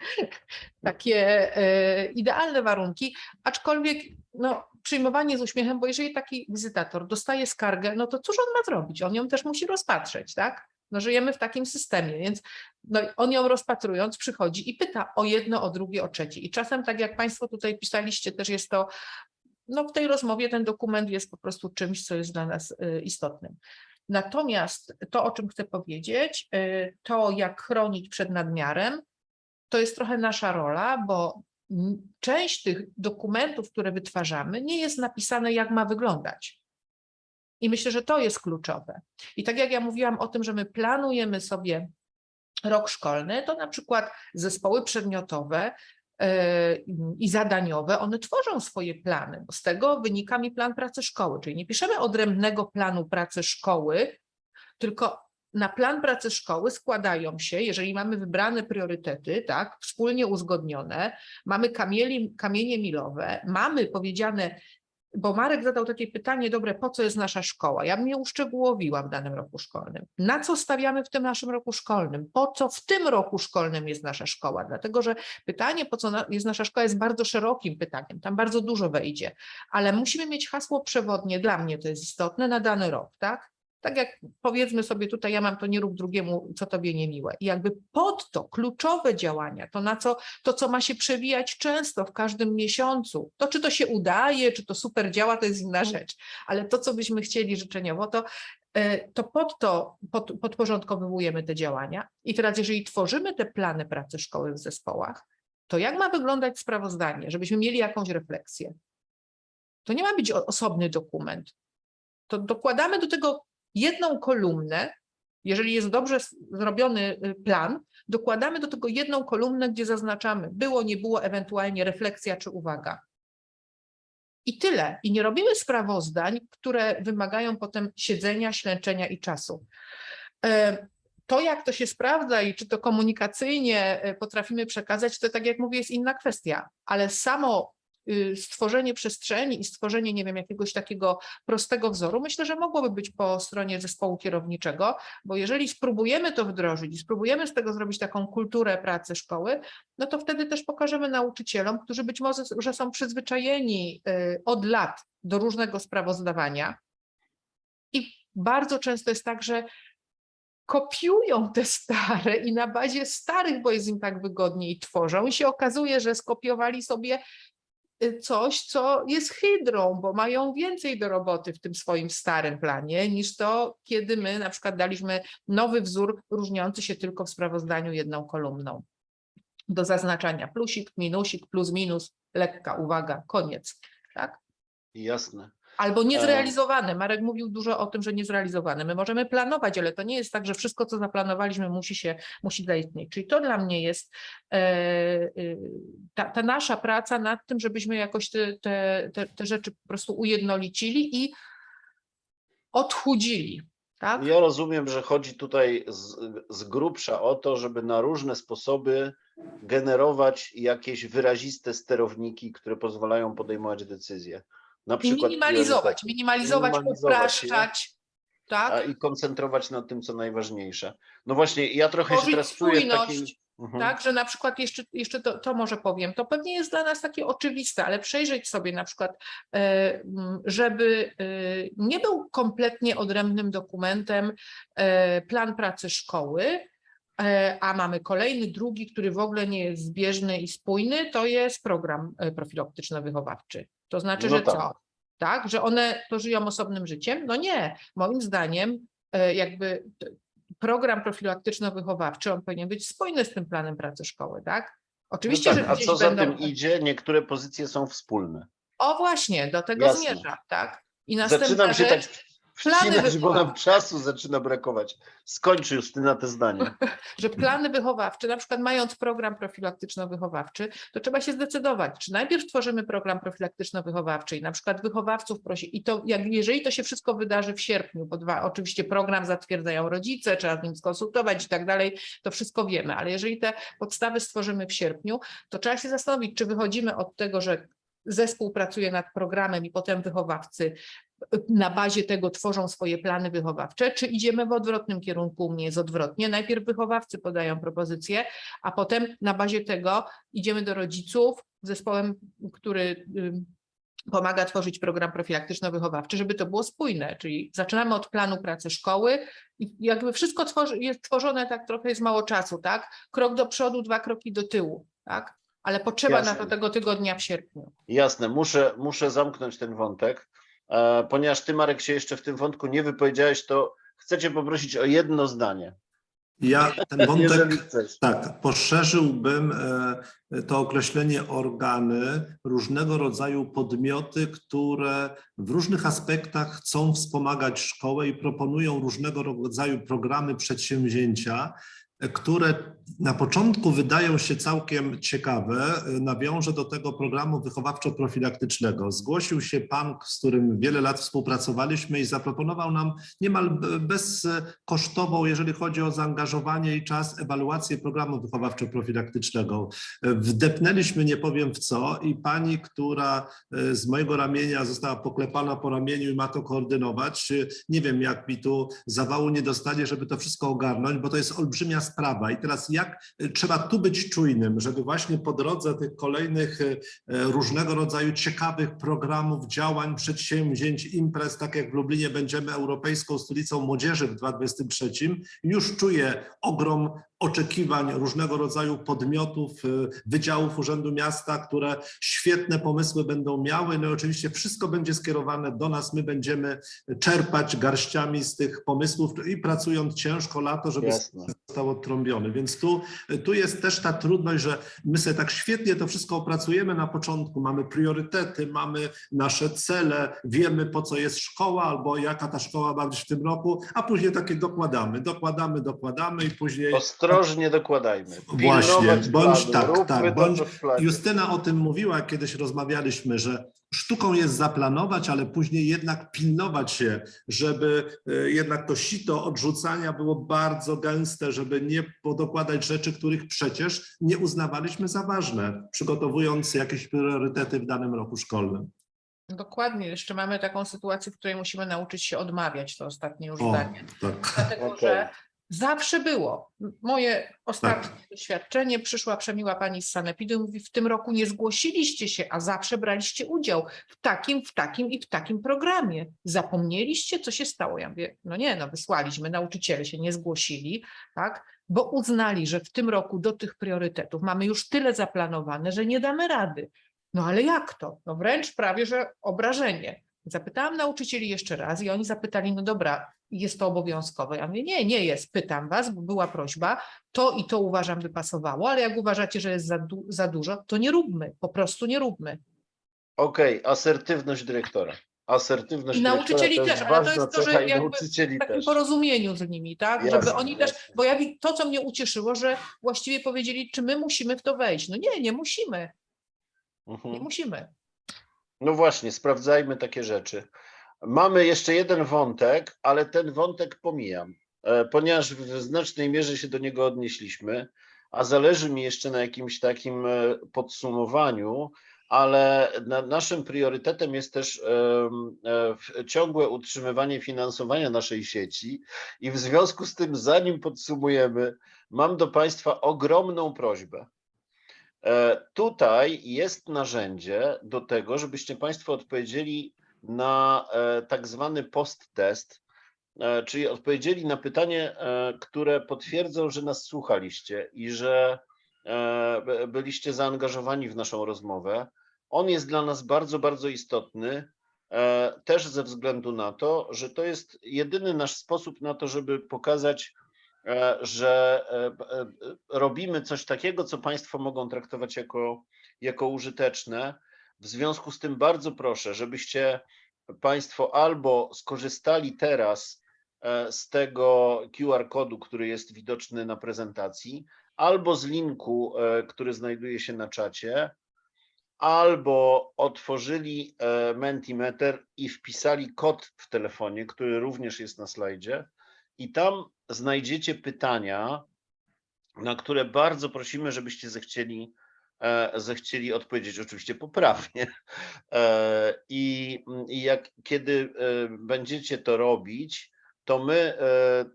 <laughs> takie y, idealne warunki, aczkolwiek no, przyjmowanie z uśmiechem, bo jeżeli taki wizytator dostaje skargę, no to cóż on ma zrobić? On ją też musi rozpatrzeć, tak? No, żyjemy w takim systemie, więc no, on ją rozpatrując przychodzi i pyta o jedno, o drugie, o trzecie. I czasem, tak jak Państwo tutaj pisaliście, też jest to, no w tej rozmowie ten dokument jest po prostu czymś, co jest dla nas y, istotnym. Natomiast to, o czym chcę powiedzieć, y, to jak chronić przed nadmiarem, to jest trochę nasza rola, bo część tych dokumentów, które wytwarzamy, nie jest napisane, jak ma wyglądać. I myślę, że to jest kluczowe. I tak jak ja mówiłam o tym, że my planujemy sobie rok szkolny, to na przykład zespoły przedmiotowe e, i zadaniowe, one tworzą swoje plany, z tego wynika mi plan pracy szkoły, czyli nie piszemy odrębnego planu pracy szkoły, tylko na plan pracy szkoły składają się, jeżeli mamy wybrane priorytety, tak, wspólnie uzgodnione, mamy kamieli, kamienie milowe, mamy powiedziane, bo Marek zadał takie pytanie, dobre, po co jest nasza szkoła? Ja bym je uszczegółowiła w danym roku szkolnym. Na co stawiamy w tym naszym roku szkolnym? Po co w tym roku szkolnym jest nasza szkoła? Dlatego, że pytanie, po co jest nasza szkoła, jest bardzo szerokim pytaniem, tam bardzo dużo wejdzie, ale musimy mieć hasło przewodnie, dla mnie to jest istotne, na dany rok, tak? Tak jak powiedzmy sobie tutaj, ja mam to nie rób drugiemu, co tobie niemiłe. I jakby pod to kluczowe działania, to na co, to co ma się przewijać często w każdym miesiącu, to czy to się udaje, czy to super działa, to jest inna rzecz, ale to, co byśmy chcieli życzeniowo, to, e, to pod to pod, podporządkowujemy te działania. I teraz, jeżeli tworzymy te plany pracy szkoły w zespołach, to jak ma wyglądać sprawozdanie, żebyśmy mieli jakąś refleksję? To nie ma być osobny dokument. To dokładamy do tego jedną kolumnę, jeżeli jest dobrze zrobiony y, plan, dokładamy do tego jedną kolumnę, gdzie zaznaczamy było, nie było, ewentualnie refleksja czy uwaga. I tyle. I nie robimy sprawozdań, które wymagają potem siedzenia, ślęczenia i czasu. E, To, jak to się sprawdza i czy to komunikacyjnie e, potrafimy przekazać, to tak jak mówię, jest inna kwestia, ale samo stworzenie przestrzeni i stworzenie, nie wiem, jakiegoś takiego prostego wzoru, myślę, że mogłoby być po stronie zespołu kierowniczego, bo jeżeli spróbujemy to wdrożyć i spróbujemy z tego zrobić taką kulturę pracy szkoły, no to wtedy też pokażemy nauczycielom, którzy być może że są przyzwyczajeni y, od lat do różnego sprawozdawania. I bardzo często jest tak, że kopiują te stare i na bazie starych, bo jest im tak wygodniej tworzą i się okazuje, że skopiowali sobie y, coś, co jest hydrą, bo mają więcej do roboty w tym swoim starym planie niż to, kiedy my na przykład daliśmy nowy wzór różniący się tylko w sprawozdaniu jedną kolumną. Do zaznaczania plusik, minusik, plus, minus, lekka uwaga, koniec. Tak? Jasne. Albo E. niezrealizowane. Marek mówił dużo o tym, że niezrealizowane. My możemy planować, ale to nie jest tak, że wszystko, co zaplanowaliśmy, musi się, musi zaistnieć. Czyli to dla mnie jest e, y, ta, ta nasza praca nad tym, żebyśmy jakoś te, te, te, te rzeczy po prostu ujednolicili i odchudzili. Tak? Ja rozumiem, że chodzi tutaj z, z grubsza o to, żeby na różne sposoby generować jakieś wyraziste sterowniki, które pozwalają podejmować decyzje. Na I przykład minimalizować, priorytety. minimalizować, upraszczać. Tak? A, i koncentrować na tym, co najważniejsze. No właśnie, ja trochę się Tworzyć teraz czuję spójność. Mhm. Tak, że na przykład jeszcze, jeszcze to, to może powiem, to pewnie jest dla nas takie oczywiste, ale przejrzeć sobie na przykład, e, żeby e, nie był kompletnie odrębnym dokumentem e, plan pracy szkoły, a mamy kolejny, drugi, który w ogóle nie jest zbieżny i spójny, to jest program profilaktyczno-wychowawczy. To znaczy, No że tak. co? Tak, że one to żyją osobnym życiem? No nie, moim zdaniem e, jakby program profilaktyczno-wychowawczy, on powinien być spójny z tym planem pracy szkoły, tak? Oczywiście, no tak, że a co za będą... tym idzie? Niektóre pozycje są wspólne. O właśnie, do tego Jasne. zmierza, tak? I następna Zaczynam się rzecz, tak wcinać, bo nam czasu zaczyna brakować. Skończ Justyna te zdanie. <laughs> że plany wychowawcze, na przykład mając program profilaktyczno-wychowawczy, to trzeba się zdecydować, czy najpierw tworzymy program profilaktyczno-wychowawczy i na przykład wychowawców prosi, i to jak, jeżeli to się wszystko wydarzy w sierpniu, bo dwa, oczywiście program zatwierdzają rodzice, trzeba z nim skonsultować i tak dalej, to wszystko wiemy, ale jeżeli te podstawy stworzymy w sierpniu, to trzeba się zastanowić, czy wychodzimy od tego, że zespół pracuje nad programem i potem wychowawcy na bazie tego tworzą swoje plany wychowawcze, czy idziemy w odwrotnym kierunku, u mnie jest odwrotnie. Najpierw wychowawcy podają propozycje, a potem na bazie tego idziemy do rodziców z zespołem, który pomaga tworzyć program profilaktyczno-wychowawczy, żeby to było spójne, czyli zaczynamy od planu pracy szkoły i jakby wszystko tworzy, jest tworzone tak trochę jest mało czasu, tak? Krok do przodu, dwa kroki do tyłu, tak? Ale potrzeba na to Jasne. tego tygodnia w sierpniu. Jasne, muszę, muszę zamknąć ten wątek. E, ponieważ ty, Marek, się jeszcze w tym wątku nie wypowiedziałeś, to chcę cię poprosić o jedno zdanie. Ja <laughs> ten wątek. Tak, poszerzyłbym e, to określenie organy, różnego rodzaju podmioty, które w różnych aspektach chcą wspomagać szkołę i proponują różnego rodzaju programy, przedsięwzięcia, które na początku wydają się całkiem ciekawe. E, Nawiążę do tego programu wychowawczo-profilaktycznego. Zgłosił się pan, z którym wiele lat współpracowaliśmy i zaproponował nam niemal bezkosztową, jeżeli chodzi o zaangażowanie i czas, ewaluację programu wychowawczo-profilaktycznego. Wdepnęliśmy, nie powiem w co, i pani, która z mojego ramienia została poklepana po ramieniu i ma to koordynować, nie wiem, jak mi tu zawału nie dostanie, żeby to wszystko ogarnąć, bo to jest olbrzymia sprawa. I teraz jak e, trzeba tu być czujnym, żeby właśnie po drodze tych kolejnych e, e, różnego rodzaju ciekawych programów, działań, przedsięwzięć, imprez, tak jak w Lublinie będziemy Europejską Stolicą Młodzieży w 2023, już czuję ogrom oczekiwań różnego rodzaju podmiotów, y, wydziałów Urzędu Miasta, które świetne pomysły będą miały. No i oczywiście wszystko będzie skierowane do nas. My będziemy czerpać garściami z tych pomysłów i pracując ciężko lato, żeby Jasne. został odtrąbiony. Więc tu, tu jest też ta trudność, że my sobie tak świetnie to wszystko opracujemy na początku. Mamy priorytety, mamy nasze cele, wiemy po co jest szkoła albo jaka ta szkoła ma być w tym roku, a później takie dokładamy, dokładamy, dokładamy i później To ostrożnie dokładajmy. Właśnie, bądź planu, tak, tak, bądź. Justyna o tym mówiła, kiedyś rozmawialiśmy, że sztuką jest zaplanować, ale później jednak pilnować się, żeby e, jednak to sito odrzucania było bardzo gęste, żeby nie podokładać rzeczy, których przecież nie uznawaliśmy za ważne, przygotowując jakieś priorytety w danym roku szkolnym. Dokładnie, jeszcze mamy taką sytuację, w której musimy nauczyć się odmawiać, to ostatnie już O, zdanie. tak. Dlatego, Okej. że zawsze było. Moje ostatnie Tak. doświadczenie, przyszła przemiła pani z Sanepidu i mówi, w tym roku nie zgłosiliście się, a zawsze braliście udział w takim, w takim i w takim programie. Zapomnieliście, co się stało? Ja mówię, no nie, no wysłaliśmy, nauczyciele się nie zgłosili, tak, bo uznali, że w tym roku do tych priorytetów mamy już tyle zaplanowane, że nie damy rady. No ale jak to? No wręcz prawie, że obrażenie. Zapytałam nauczycieli jeszcze raz i oni zapytali, no dobra, jest to obowiązkowe. Ja mówię, nie, nie jest, pytam was, bo była prośba, to i to uważam by pasowało, ale jak uważacie, że jest za, du za dużo, to nie róbmy, po prostu nie róbmy. Okej, asertywność dyrektora. Asertywność I nauczycieli też, ale to jest to, że jakby W takim też. porozumieniu z nimi, tak? Jasne, Żeby oni też, jasne. bo ja to, co mnie ucieszyło, że właściwie powiedzieli, czy my musimy w to wejść. No nie, nie musimy, nie Mhm. musimy. No właśnie, sprawdzajmy takie rzeczy. Mamy jeszcze jeden wątek, ale ten wątek pomijam, e, ponieważ w znacznej mierze się do niego odnieśliśmy, a zależy mi jeszcze na jakimś takim e, podsumowaniu, ale na, naszym priorytetem jest też e, ciągłe utrzymywanie finansowania naszej sieci i w związku z tym, zanim podsumujemy, mam do Państwa ogromną prośbę. E, Tutaj jest narzędzie do tego, żebyście Państwo odpowiedzieli na e, tak zwany post-test, e, czyli odpowiedzieli na pytanie, które potwierdzą, że nas słuchaliście i że by- byliście zaangażowani w naszą rozmowę. On jest dla nas bardzo, bardzo istotny, też ze względu na to, że to jest jedyny nasz sposób na to, żeby pokazać, że e, b- e, b- robimy coś takiego, co Państwo mogą traktować jako, jako użyteczne. W związku z tym bardzo proszę, żebyście Państwo albo skorzystali teraz e, z tego QR kodu, który jest widoczny na prezentacji, albo z linku, e, który znajduje się na czacie, albo otworzyli e, Mentimeter i wpisali kod w telefonie, który również jest na slajdzie, i tam znajdziecie pytania, na które bardzo prosimy, żebyście zechcieli, e, zechcieli odpowiedzieć, oczywiście poprawnie. E, I, jak, kiedy e, będziecie to robić, to my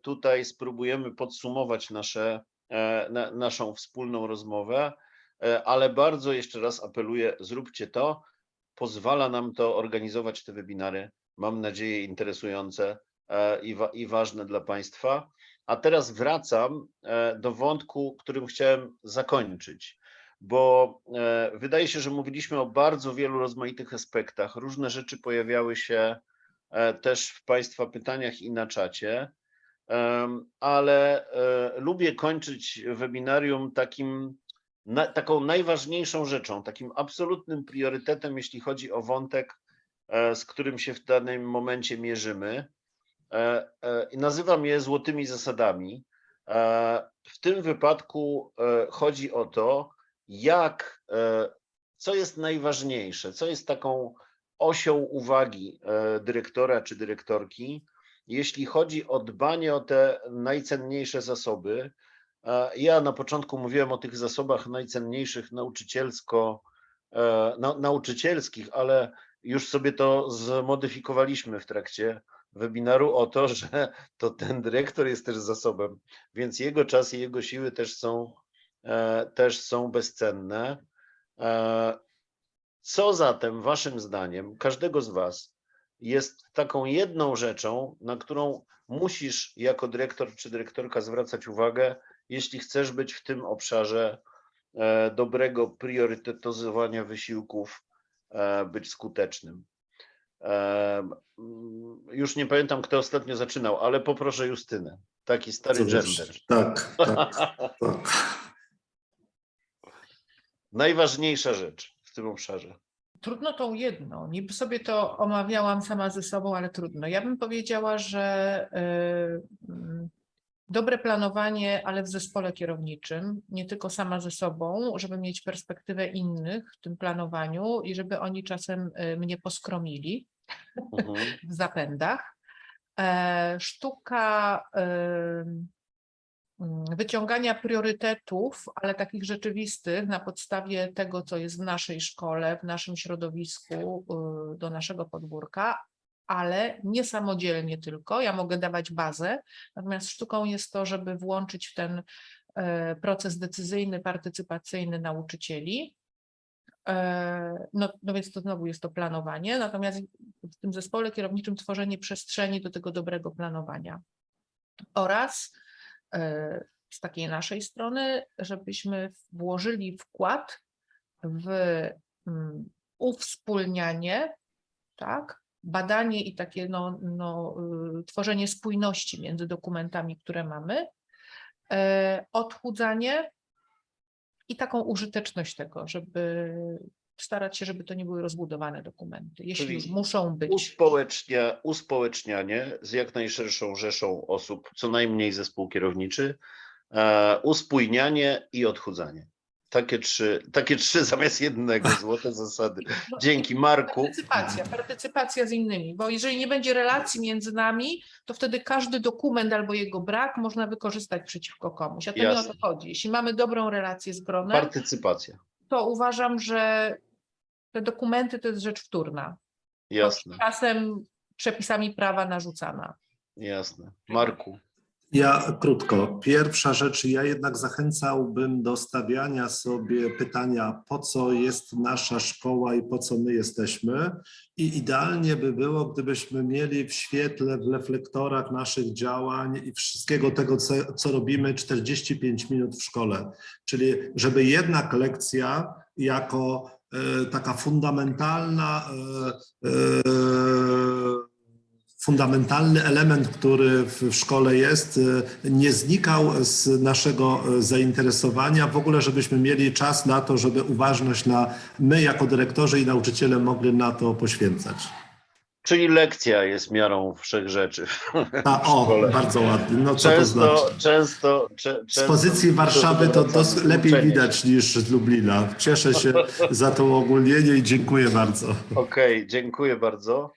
tutaj spróbujemy podsumować nasze, na, naszą wspólną rozmowę, ale bardzo jeszcze raz apeluję, zróbcie to. Pozwala nam to organizować te webinary, mam nadzieję, interesujące i, wa, i ważne dla Państwa. A teraz wracam e, do wątku, którym chciałem zakończyć, bo e, wydaje się, że mówiliśmy o bardzo wielu rozmaitych aspektach. Różne rzeczy pojawiały się e, też w Państwa pytaniach i na czacie, ale e, lubię kończyć webinarium takim, taką najważniejszą rzeczą, takim absolutnym priorytetem, jeśli chodzi o wątek, e, z którym się w danym momencie mierzymy. E, e, i Nazywam je złotymi zasadami. E, W tym wypadku chodzi o to, jak, co jest najważniejsze, co jest taką osią uwagi dyrektora czy dyrektorki, jeśli chodzi o dbanie o te najcenniejsze zasoby. Ja na początku mówiłem o tych zasobach najcenniejszych nauczycielsko, nau- nauczycielskich, ale już sobie to zmodyfikowaliśmy w trakcie webinaru o to, <laughs> że to ten dyrektor jest też zasobem, więc jego czas i jego siły też są, e, też są bezcenne. E, Co zatem Waszym zdaniem, każdego z Was, jest taką jedną rzeczą, na którą musisz jako dyrektor czy dyrektorka zwracać uwagę, jeśli chcesz być w tym obszarze e, dobrego priorytetyzowania wysiłków, być skutecznym? Mm, Już nie pamiętam, kto ostatnio zaczynał, ale poproszę Justynę. Taki stary gender. Tak, tak, tak. <laughs> Najważniejsza rzecz w tym obszarze. Trudno tą jedną. Niby sobie to omawiałam sama ze sobą, ale trudno. Ja bym powiedziała, że y, mm, dobre planowanie, ale w zespole kierowniczym, nie tylko sama ze sobą, żeby mieć perspektywę innych w tym planowaniu i żeby oni czasem y, mnie poskromili Mhm. <laughs> w zapędach. E, Sztuka em, mm, wyciągania priorytetów, ale takich rzeczywistych na podstawie tego, co jest w naszej szkole, w naszym środowisku, y, do naszego podwórka, ale nie samodzielnie tylko. Ja mogę dawać bazę, natomiast sztuką jest to, żeby włączyć w ten e, proces decyzyjny, partycypacyjny nauczycieli. E, No, no więc to znowu jest to planowanie, natomiast w tym zespole kierowniczym tworzenie przestrzeni do tego dobrego planowania. Oraz e, z takiej naszej strony, żebyśmy włożyli wkład w mm, uwspólnianie, tak, badanie i takie no, no, y, tworzenie spójności między dokumentami, które mamy, e, odchudzanie i taką użyteczność tego, żeby starać się, żeby to nie były rozbudowane dokumenty, jeśli Czyli już muszą być. Uspołecznia, uspołecznianie z jak najszerszą rzeszą osób, co najmniej zespół kierowniczy, e, uspójnianie i odchudzanie. Takie trzy, takie trzy <laughs> zamiast jednego, złote zasady. No, Dzięki Marku. Partycypacja, partycypacja z innymi, bo jeżeli nie będzie relacji między nami, to wtedy każdy dokument albo jego brak można wykorzystać przeciwko komuś. A to nie o Jasne. to chodzi. Jeśli mamy dobrą relację z gronem, Partycypacja. to uważam, że te dokumenty to jest rzecz wtórna. Jasne, Czasem przepisami prawa narzucana. jasne. Marku. Ja krótko. Pierwsza rzecz, ja jednak zachęcałbym do stawiania sobie pytania, po co jest nasza szkoła i po co my jesteśmy. I idealnie by było, gdybyśmy mieli w świetle, w reflektorach naszych działań i wszystkiego tego, co, co robimy, 45 minut w szkole. Czyli żeby jednak lekcja jako e, taka fundamentalna e, e, fundamentalny element, który w szkole jest, y, nie znikał z naszego y, zainteresowania. W ogóle, żebyśmy mieli czas na to, żeby uważność na my jako dyrektorzy i nauczyciele mogli na to poświęcać. Czyli lekcja jest miarą wszech rzeczy. A, o, bardzo ładnie. No co to Często, znaczy? często, cze- Z często pozycji Warszawy to dos- lepiej uczenie widać niż z Lublina. Cieszę się za to uogólnienie i dziękuję bardzo. Okej, dziękuję bardzo.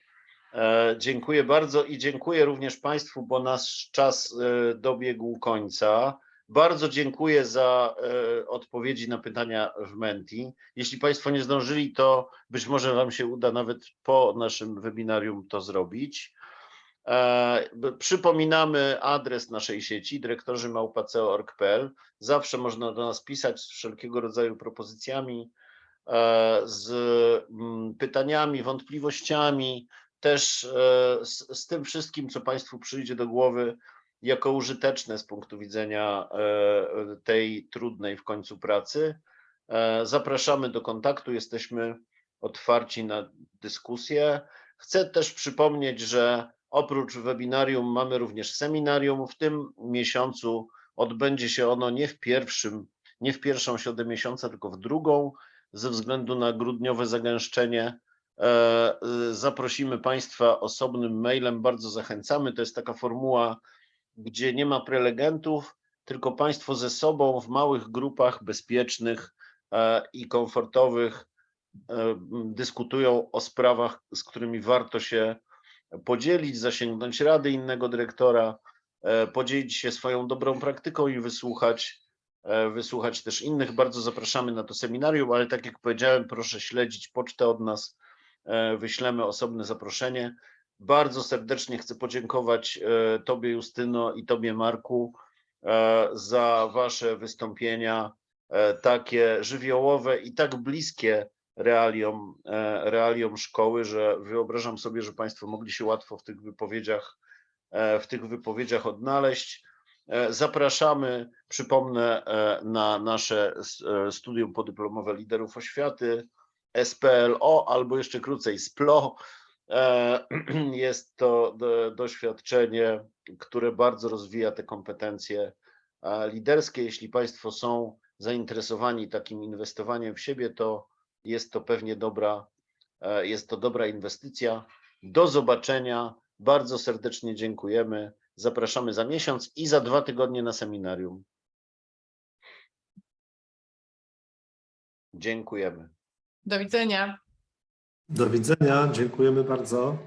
E, dziękuję bardzo i dziękuję również Państwu, bo nasz czas e, dobiegł końca. Bardzo dziękuję za e, odpowiedzi na pytania w Menti. Jeśli Państwo nie zdążyli, to być może Wam się uda nawet po naszym webinarium to zrobić. Przypominamy adres naszej sieci dyrektorzy małpa.co.org.pl. Zawsze można do nas pisać z wszelkiego rodzaju propozycjami, z pytaniami, wątpliwościami, też e, z, z tym wszystkim, co Państwu przyjdzie do głowy jako użyteczne z punktu widzenia e, tej trudnej w końcu pracy. E, Zapraszamy do kontaktu, jesteśmy otwarci na dyskusję. Chcę też przypomnieć, że oprócz webinarium mamy również seminarium. W tym miesiącu odbędzie się ono nie w pierwszym, nie w pierwszą środę miesiąca, tylko w drugą, ze względu na grudniowe zagęszczenie. E, y, Zaprosimy Państwa osobnym mailem, bardzo zachęcamy. To jest taka formuła, gdzie nie ma prelegentów, tylko Państwo ze sobą w małych grupach bezpiecznych e, i komfortowych e, dyskutują o sprawach, z którymi warto się podzielić, zasięgnąć rady innego dyrektora, podzielić się swoją dobrą praktyką i wysłuchać, wysłuchać też innych. Bardzo zapraszamy na to seminarium, ale tak jak powiedziałem, proszę śledzić pocztę od nas, wyślemy osobne zaproszenie. Bardzo serdecznie chcę podziękować e, Tobie, Justyno, i Tobie, Marku, e, za Wasze wystąpienia, e, takie żywiołowe i tak bliskie realiom, e, realiom szkoły, że wyobrażam sobie, że Państwo mogli się łatwo w tych wypowiedziach, e, w tych wypowiedziach odnaleźć. E, Zapraszamy, przypomnę, e, na nasze e, studium podyplomowe liderów oświaty, SPLO albo jeszcze krócej SPLO. E, <clears throat> Jest to do- doświadczenie, które bardzo rozwija te kompetencje e, liderskie. Jeśli Państwo są zainteresowani takim inwestowaniem w siebie, to jest to pewnie dobra, e, jest to dobra inwestycja. Do zobaczenia. Bardzo serdecznie dziękujemy. Zapraszamy za miesiąc i za dwa tygodnie na seminarium. Dziękujemy. Do widzenia. Do widzenia, dziękujemy bardzo.